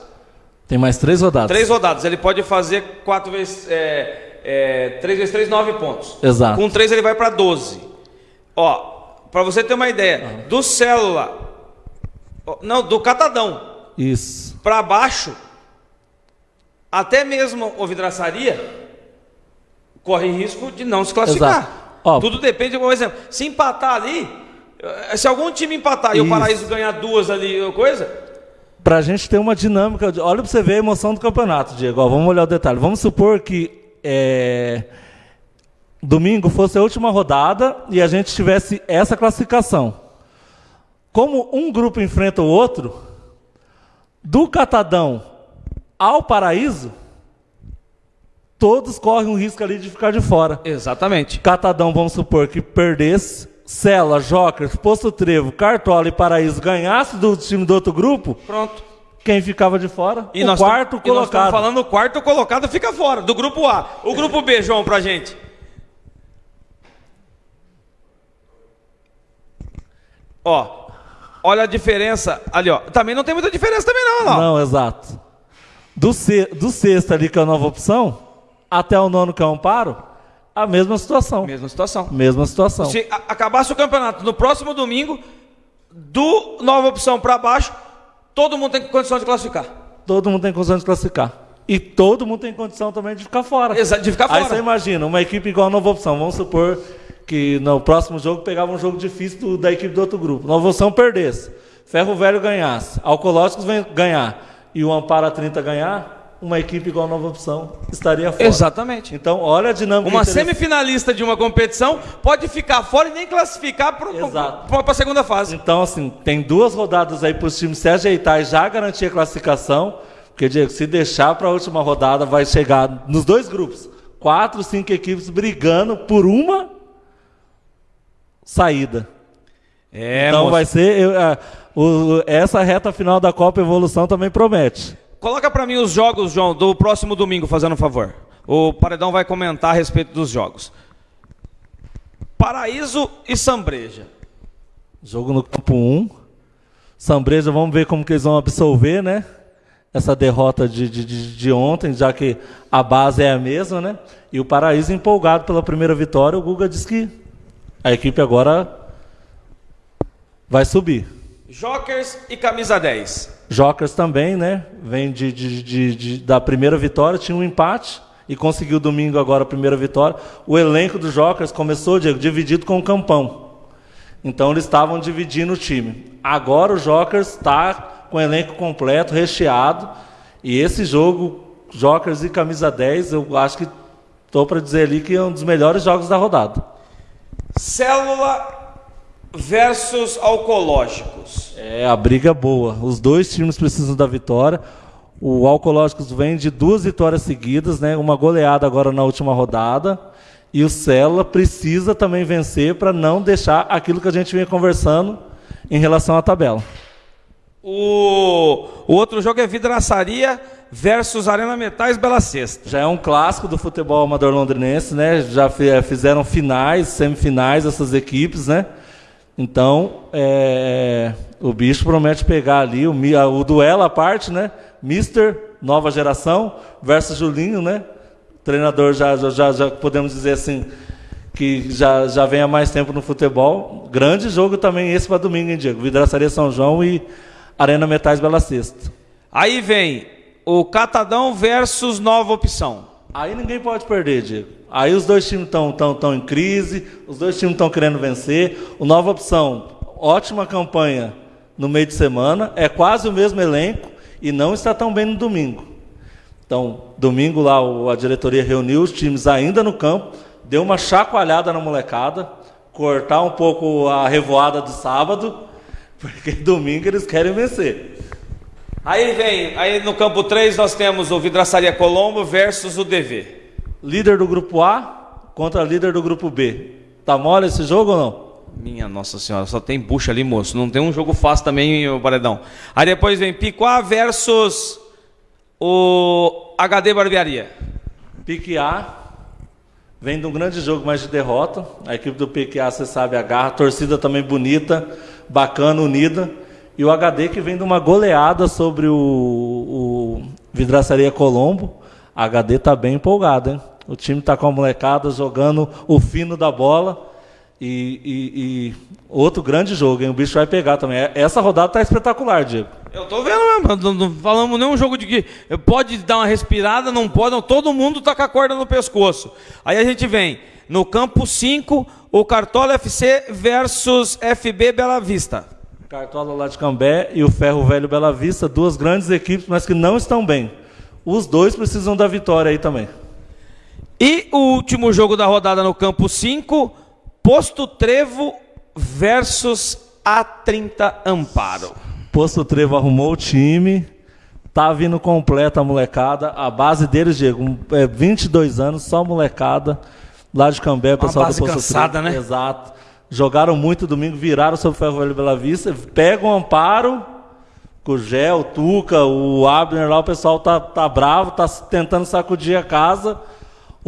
Tem mais três rodadas. Três rodadas. Ele pode fazer quatro vezes. É, é, três vezes três, nove pontos. Exato. Com três ele vai para 12. Ó, para você ter uma ideia, uhum. do Célula não, do catadão. Isso. Para baixo, até mesmo o vidraçaria corre risco de não se classificar. Ó, Tudo depende, por exemplo, se empatar ali, eh, se algum time empatar isso. e o Paraíso ganhar duas ali, coisa. Para a gente ter uma dinâmica, olha para você ver a emoção do campeonato, Diego. Ó, vamos olhar o detalhe. Vamos supor que é, domingo fosse a última rodada e a gente tivesse essa classificação como um grupo enfrenta o outro, do catadão ao paraíso, todos correm um risco ali de ficar de fora. Exatamente. Catadão, vamos supor que perdesse, Cela, Jokers, Posto Trevo, Cartola e Paraíso ganhasse do time do outro grupo. Pronto. Quem ficava de fora? E o quarto colocado. E nós estamos falando o quarto colocado fica fora, do grupo A. O grupo B, João, pra gente. Ó, Olha a diferença ali, ó. Também não tem muita diferença também não, não. Não, exato. Do, ce, do sexto ali, que é a nova opção, até o nono, que é o amparo, a mesma situação. Mesma situação. Mesma situação. Se acabasse o campeonato no próximo domingo, do nova opção para baixo, todo mundo tem condição de classificar. Todo mundo tem condição de classificar. E todo mundo tem condição também de ficar fora. Exato, de ficar fora. Aí você imagina, uma equipe igual a nova opção, vamos supor que no próximo jogo pegava um jogo difícil do, da equipe do outro grupo. Nova Opção perdesse, Ferro Velho ganhasse, Alcológicos ganhar e o Ampara 30 ganhar, uma equipe igual a Nova Opção estaria fora. Exatamente. Então, olha a dinâmica. Uma semifinalista de uma competição pode ficar fora e nem classificar para a segunda fase. Então, assim, tem duas rodadas aí para os times se ajeitar e já garantir a classificação. Porque, Diego, se deixar para a última rodada, vai chegar nos dois grupos. Quatro, cinco equipes brigando por uma saída. É, então moço. vai ser. Eu, o, essa reta final da Copa Evolução também promete. Coloca para mim os jogos, João, do próximo domingo, fazendo um favor. O Paredão vai comentar a respeito dos jogos. Paraíso e Sambreja. Jogo no campo 1. Sambreja, vamos ver como que eles vão absolver, né? Essa derrota de, de, de, ontem, já que a base é a mesma, né? E o Paraíso empolgado pela primeira vitória, o Guga disse que a equipe agora vai subir. Jokers e camisa 10. Jokers também, né? Vem de, de, de, de, da primeira vitória, tinha um empate e conseguiu domingo agora a primeira vitória. O elenco dos Jokers começou, Diego, dividido com o Campão. Então eles estavam dividindo o time. Agora o Jokers está com o elenco completo, recheado. E esse jogo, Jokers e camisa 10, eu acho que estou para dizer ali que é um dos melhores jogos da rodada. Célula versus Alcológicos. É, a briga é boa. Os dois times precisam da vitória. O Alcológicos vem de duas vitórias seguidas, né? uma goleada agora na última rodada. E o Célula precisa também vencer para não deixar aquilo que a gente vinha conversando em relação à tabela. O, o outro jogo é Vidraçaria versus Arena Metais Bela Sexta. Já é um clássico do futebol amador londrinense, né? Já fizeram finais, semifinais essas equipes, né? Então, é, o bicho promete pegar ali o, o duelo à parte, né? Mister, nova geração, versus Julinho, né? Treinador já, já, já podemos dizer assim, que já, já vem há mais tempo no futebol. Grande jogo também esse para domingo, hein, Diego? Vidraçaria São João e Arena Metais Bela Sexta. Aí vem o Catadão versus Nova Opção. Aí ninguém pode perder, Diego. Aí os dois times estão tão, tão em crise, os dois times estão querendo vencer. O Nova Opção, ótima campanha no meio de semana, é quase o mesmo elenco e não está tão bem no domingo. Então, domingo lá a diretoria reuniu os times ainda no campo, deu uma chacoalhada na molecada, cortar um pouco a revoada do sábado, porque domingo eles querem vencer. Aí vem, aí no campo 3 nós temos o Vidraçaria Colombo versus o DV. Líder do grupo A contra líder do grupo B. Tá mole esse jogo ou não? Minha Nossa Senhora, só tem bucha ali, moço. Não tem um jogo fácil também, o Paredão. Aí depois vem Picuá versus o HD Barbearia. Pique A vem de um grande jogo, mas de derrota. A equipe do Pique A, você sabe, agarra. A torcida também bonita, bacana, unida. E o HD que vem de uma goleada sobre o, o Vidraçaria Colombo. A HD está bem empolgado, hein? O time está com a molecada jogando o fino da bola. E, e, e, outro grande jogo, hein? O bicho vai pegar também. Essa rodada tá espetacular, Diego. Eu tô vendo mesmo. Não, não falamos nenhum jogo de que pode dar uma respirada, não pode. Não, todo mundo tá com a corda no pescoço. Aí a gente vem no campo 5, o Cartola FC versus FB Bela Vista. Cartola lá de Cambé e o Ferro Velho Bela Vista, duas grandes equipes, mas que não estão bem. Os dois precisam da vitória aí também. E o último jogo da rodada no campo 5, Posto Trevo versus A30 Amparo. Posto Trevo arrumou o time, tá vindo completa a molecada. A base deles, Diego, é 22 anos, só molecada. Lá de Cambé, pessoal Uma base do Posto cansada, Trevo. né? Exato. Jogaram muito domingo, viraram sobre o Ferro Velho Bela Vista, pegam o Amparo, com o Gé, o Tuca, o Abner lá, o pessoal tá, tá bravo, tá tentando sacudir a casa.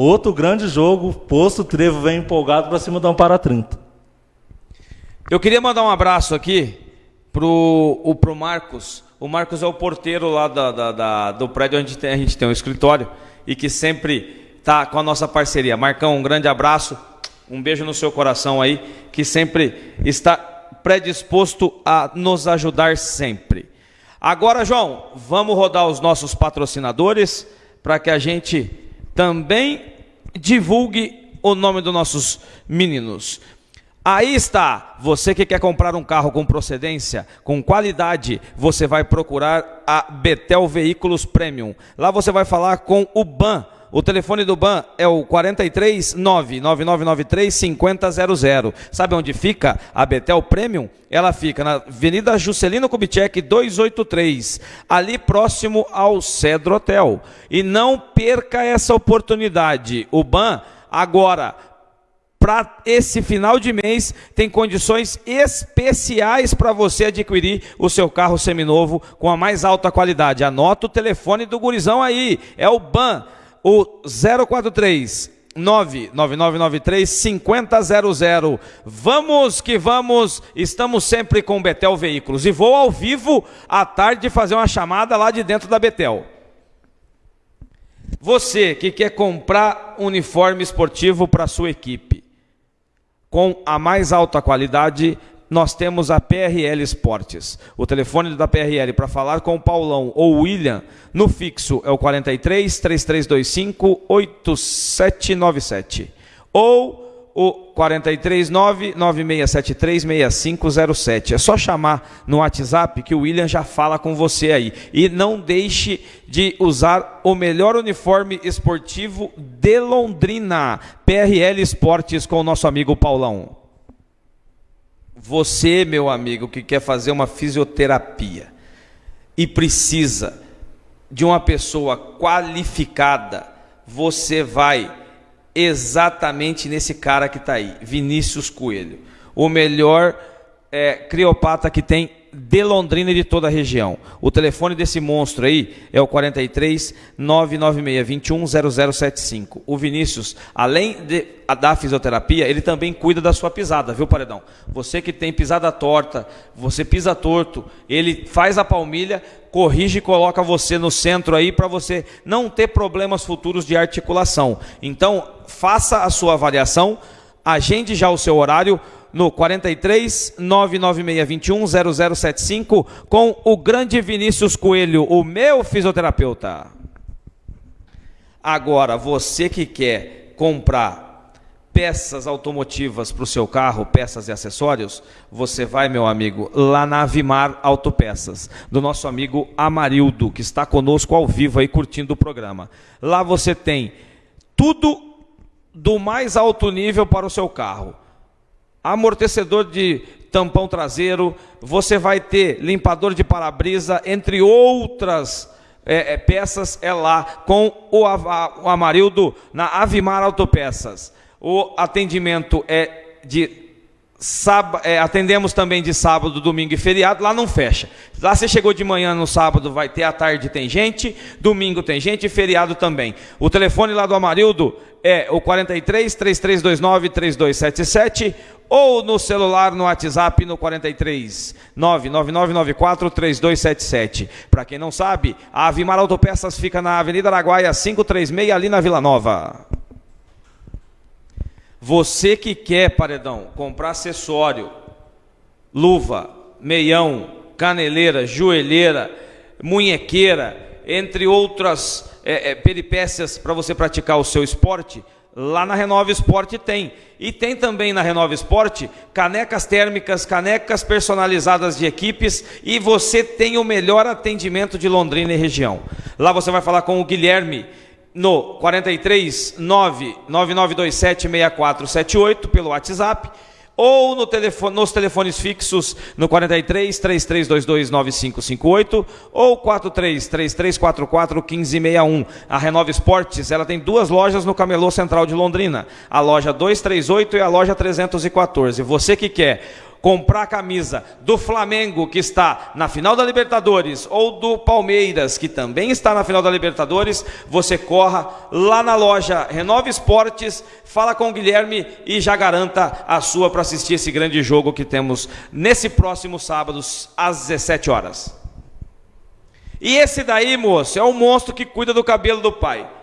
Outro grande jogo, Posto Trevo vem empolgado para cima do Amparo 30. Eu queria mandar um abraço aqui pro, o, pro Marcos. O Marcos é o porteiro lá da, da, da, do prédio onde a gente tem um escritório e que sempre tá com a nossa parceria. Marcão, um grande abraço, um beijo no seu coração aí, que sempre está predisposto a nos ajudar sempre. Agora, João, vamos rodar os nossos patrocinadores para que a gente também divulgue o nome dos nossos meninos. Aí está, você que quer comprar um carro com procedência, com qualidade, você vai procurar a Betel Veículos Premium. Lá você vai falar com o BAN. O telefone do BAN é o 43 99993 5000. Sabe onde fica a Betel Premium? Ela fica na Avenida Juscelino Kubitschek 283, ali próximo ao Cedro Hotel. E não perca essa oportunidade. O BAN agora para esse final de mês tem condições especiais para você adquirir o seu carro seminovo com a mais alta qualidade. Anota o telefone do gurizão aí, é o BAN, o 043 99993 5000. Vamos que vamos, estamos sempre com Betel Veículos e vou ao vivo à tarde fazer uma chamada lá de dentro da Betel. Você que quer comprar uniforme esportivo para sua equipe, com a mais alta qualidade, nós temos a PRL Esportes. O telefone da PRL para falar com o Paulão ou William no fixo é o 43 3325 8797 ou o 439 9673 6507. É só chamar no WhatsApp que o William já fala com você aí. E não deixe de usar o melhor uniforme esportivo de Londrina, PRL Esportes com o nosso amigo Paulão. Você, meu amigo, que quer fazer uma fisioterapia e precisa de uma pessoa qualificada, você vai exatamente nesse cara que está aí, Vinícius Coelho, o melhor é, criopata que tem de Londrina e de toda a região. O telefone desse monstro aí é o 43 996 21 0075. O Vinícius, além de da fisioterapia, ele também cuida da sua pisada, viu, Paredão? Você que tem pisada torta, você pisa torto, ele faz a palmilha, corrige e coloca você no centro aí para você não ter problemas futuros de articulação. Então, faça a sua avaliação, agende já o seu horário no 43 996 21 0075 com o grande Vinícius Coelho, o meu fisioterapeuta. Agora, você que quer comprar peças automotivas para o seu carro, peças e acessórios, você vai, meu amigo, lá na Avimar Autopeças, do nosso amigo Amarildo, que está conosco ao vivo aí curtindo o programa. Lá você tem tudo do mais alto nível para o seu carro. Amortecedor de tampão traseiro, você vai ter limpador de para-brisa, entre outras é, é, peças, é lá com o, o Amarildo na Avimar Autopeças. O atendimento é de É, atendemos também de sábado, domingo e feriado, lá não fecha. Lá você chegou de manhã no sábado, vai ter à tarde tem gente, domingo tem gente e feriado também. O telefone lá do Amarildo é o 43 3329 3277 ou no celular no WhatsApp no 43 99994 3277. Para quem não sabe, a Avimar Autopeças fica na Avenida Araguaia 536 ali na Vila Nova. Você que quer, paredão, comprar acessório, luva, meião, caneleira, joelheira, munhequeira, entre outras é, é, peripécias para você praticar o seu esporte, lá na Renova Esporte tem. E tem também na Renova Esporte canecas térmicas, canecas personalizadas de equipes e você tem o melhor atendimento de Londrina e região. Lá você vai falar com o Guilherme no 43 99927 6478 pelo WhatsApp ou no telefone, nos telefones fixos no 43 3322 9558 ou 43 3344 1561. A Renova Esportes, ela tem duas lojas no Camelô Central de Londrina, a loja 238 e a loja 314. Você que quer comprar a camisa do Flamengo, que está na final da Libertadores, ou do Palmeiras, que também está na final da Libertadores, você corra lá na loja Renova Esportes, fala com o Guilherme e já garanta a sua para assistir esse grande jogo que temos nesse próximo sábado, às 17 horas. E esse daí, moço, é o monstro que cuida do cabelo do pai.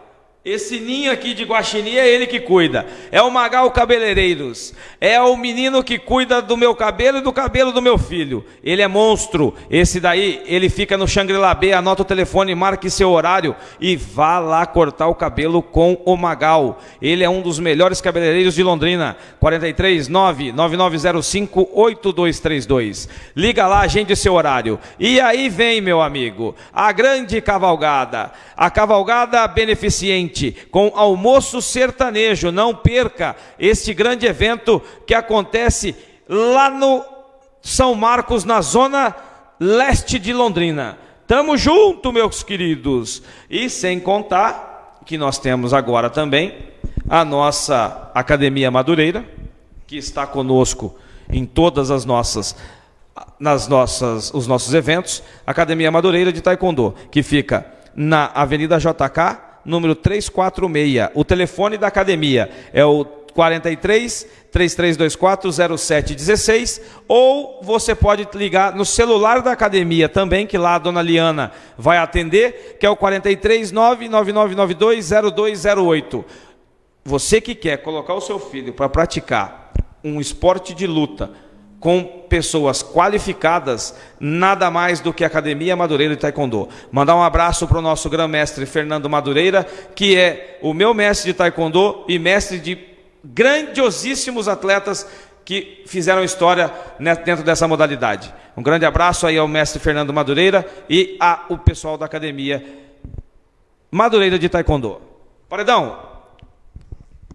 Esse ninho aqui de guaxinim é ele que cuida. É o Magal Cabeleireiros. É o menino que cuida do meu cabelo e do cabelo do meu filho. Ele é monstro. Esse daí, ele fica no Shangri-La B, anota o telefone, marque seu horário e vá lá cortar o cabelo com o Magal. Ele é um dos melhores cabeleireiros de Londrina. 43 99905 8232. Liga lá, agende seu horário. E aí vem, meu amigo, a grande cavalgada. A cavalgada beneficente com almoço sertanejo. Não perca este grande evento que acontece lá no São Marcos, na zona leste de Londrina. Tamo junto, meus queridos. E sem contar que nós temos agora também a nossa Academia Madureira, que está conosco em todas as nossas nas nossas os nossos eventos, Academia Madureira de Taekwondo, que fica na Avenida JK, número 346. O telefone da academia é o 43 3324 0716 ou você pode ligar no celular da academia também, que lá a dona Liana vai atender, que é o 43 99992 0208. Você que quer colocar o seu filho para praticar um esporte de luta, com pessoas qualificadas, nada mais do que Academia Madureira de Taekwondo. Mandar um abraço para o nosso grão-mestre Fernando Madureira, que é o meu mestre de Taekwondo e mestre de grandiosíssimos atletas que fizeram história dentro dessa modalidade. Um grande abraço aí ao mestre Fernando Madureira e ao pessoal da Academia Madureira de Taekwondo. Paredão,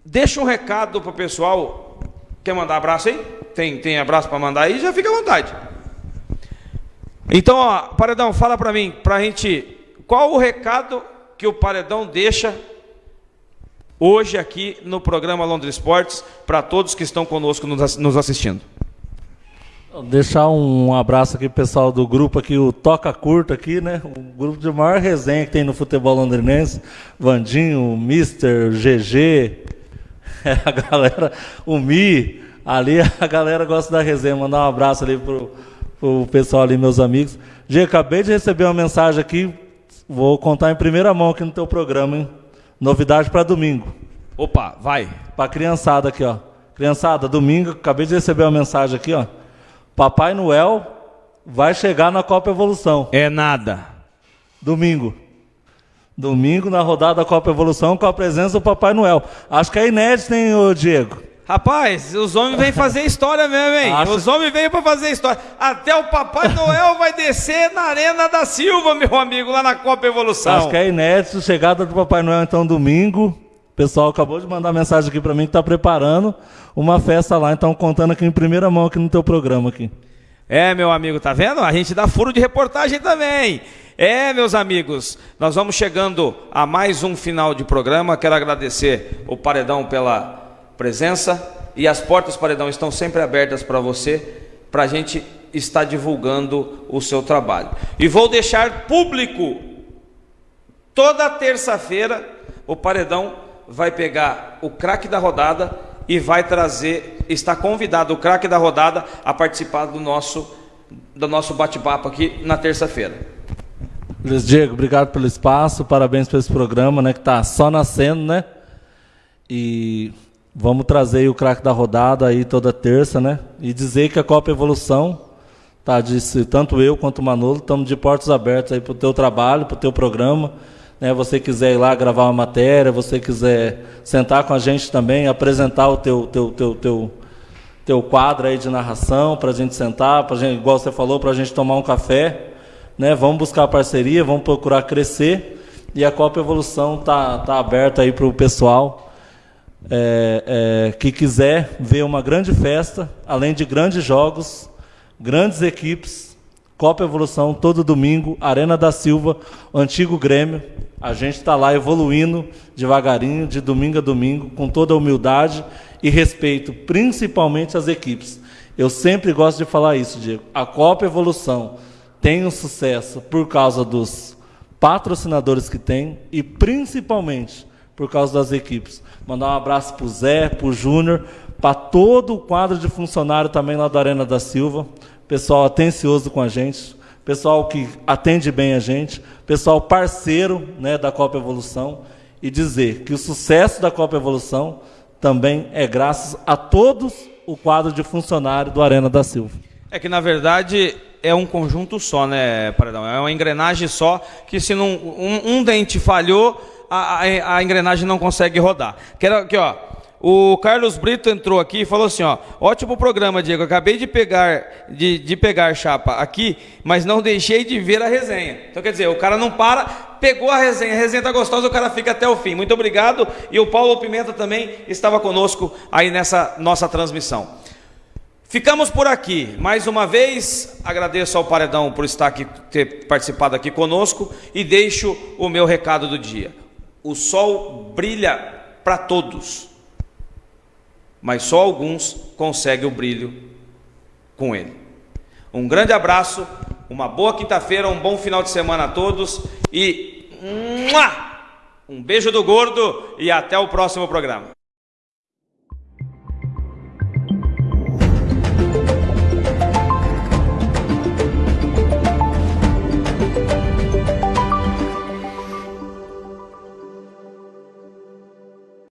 deixa um recado para o pessoal Quer mandar abraço aí? Tem, tem abraço para mandar aí? Já fica à vontade. Então, ó, Paredão, fala para mim, para a gente, qual o recado que o Paredão deixa hoje aqui no programa Londres Esportes para todos que estão conosco nos assistindo? Deixar um abraço aqui pessoal do grupo aqui, o Toca Curta aqui, né? O grupo de maior resenha que tem no futebol londrinense. Vandinho, Mister, GG, a galera, o Mi, ali a galera gosta da resenha. Mandar um abraço ali pro, pro pessoal ali, meus amigos. Gê, acabei de receber uma mensagem aqui, vou contar em primeira mão aqui no teu programa, hein? Novidade para domingo. Opa, vai. Para criançada aqui, ó. Criançada, domingo, acabei de receber uma mensagem aqui, ó. Papai Noel vai chegar na Copa Evolução. É nada. Domingo. Domingo, na rodada da Copa Evolução, com a presença do Papai Noel. Acho que é inédito, hein, ô Diego? Rapaz, os homens vêm fazer história mesmo, hein? Acho- Os homens veio para fazer história. Até o Papai Noel vai descer na Arena da Silva, meu amigo, lá na Copa Evolução. Acho que é inédito. Chegada do Papai Noel, então, domingo. O pessoal acabou de mandar mensagem aqui pra mim que tá preparando uma festa lá. Então, contando aqui em primeira mão aqui no teu programa aqui. É, meu amigo, tá vendo? A gente dá furo de reportagem também. É, meus amigos, nós vamos chegando a mais um final de programa. Quero agradecer o Paredão pela presença e as portas Paredão estão sempre abertas para você, para a gente estar divulgando o seu trabalho. E vou deixar público toda terça-feira o Paredão vai pegar o craque da rodada e vai trazer, está convidado o craque da rodada a participar do nosso do nosso bate-papo aqui na terça-feira. Luiz Diego, obrigado pelo espaço, parabéns por esse programa, né, que tá só nascendo, né? E vamos trazer o craque da rodada aí toda terça, né? E dizer que a Copa Evolução, tá, disse tanto eu quanto o Manolo, estamos de portas abertas aí pro teu trabalho, pro teu programa, né? Você quiser ir lá gravar uma matéria, você quiser sentar com a gente também, apresentar o teu teu teu teu teu quadro aí de narração para a gente sentar, para gente, igual você falou, para a gente tomar um café, né? Vamos buscar parceria, vamos procurar crescer e a Copa Evolução tá tá aberta aí para o pessoal é, é, que quiser ver uma grande festa, além de grandes jogos, grandes equipes. Copa Evolução todo domingo, Arena da Silva, antigo Grêmio. A gente está lá evoluindo devagarinho, de domingo a domingo, com toda a humildade e respeito, principalmente às equipes. Eu sempre gosto de falar isso, Diego. A Copa Evolução tem um sucesso por causa dos patrocinadores que tem e principalmente por causa das equipes. Mandar um abraço para o Zé, para o Júnior, para todo o quadro de funcionário também lá da Arena da Silva. Pessoal atencioso com a gente, pessoal que atende bem a gente, pessoal parceiro né, da Copa Evolução. E dizer que o sucesso da Copa Evolução também é graças a todos o quadro de funcionário do Arena da Silva. É que na verdade é um conjunto só, né, Paredão? É uma engrenagem só que se não, um, um dente falhou, a, a, a engrenagem não consegue rodar. Quero aqui, ó. O Carlos Brito entrou aqui e falou assim, ó, ótimo programa, Diego. Acabei de pegar, de, de pegar chapa aqui, mas não deixei de ver a resenha. Então quer dizer, o cara não para, pegou a resenha, a resenha tá gostosa, o cara fica até o fim. Muito obrigado. E o Paulo Pimenta também estava conosco aí nessa nossa transmissão. Ficamos por aqui. Mais uma vez, agradeço ao Paredão por estar aqui, ter participado aqui conosco e deixo o meu recado do dia. O sol brilha para todos, mas só alguns conseguem o brilho com ele. Um grande abraço, uma boa quinta-feira, um bom final de semana a todos e um beijo do gordo e até o próximo programa.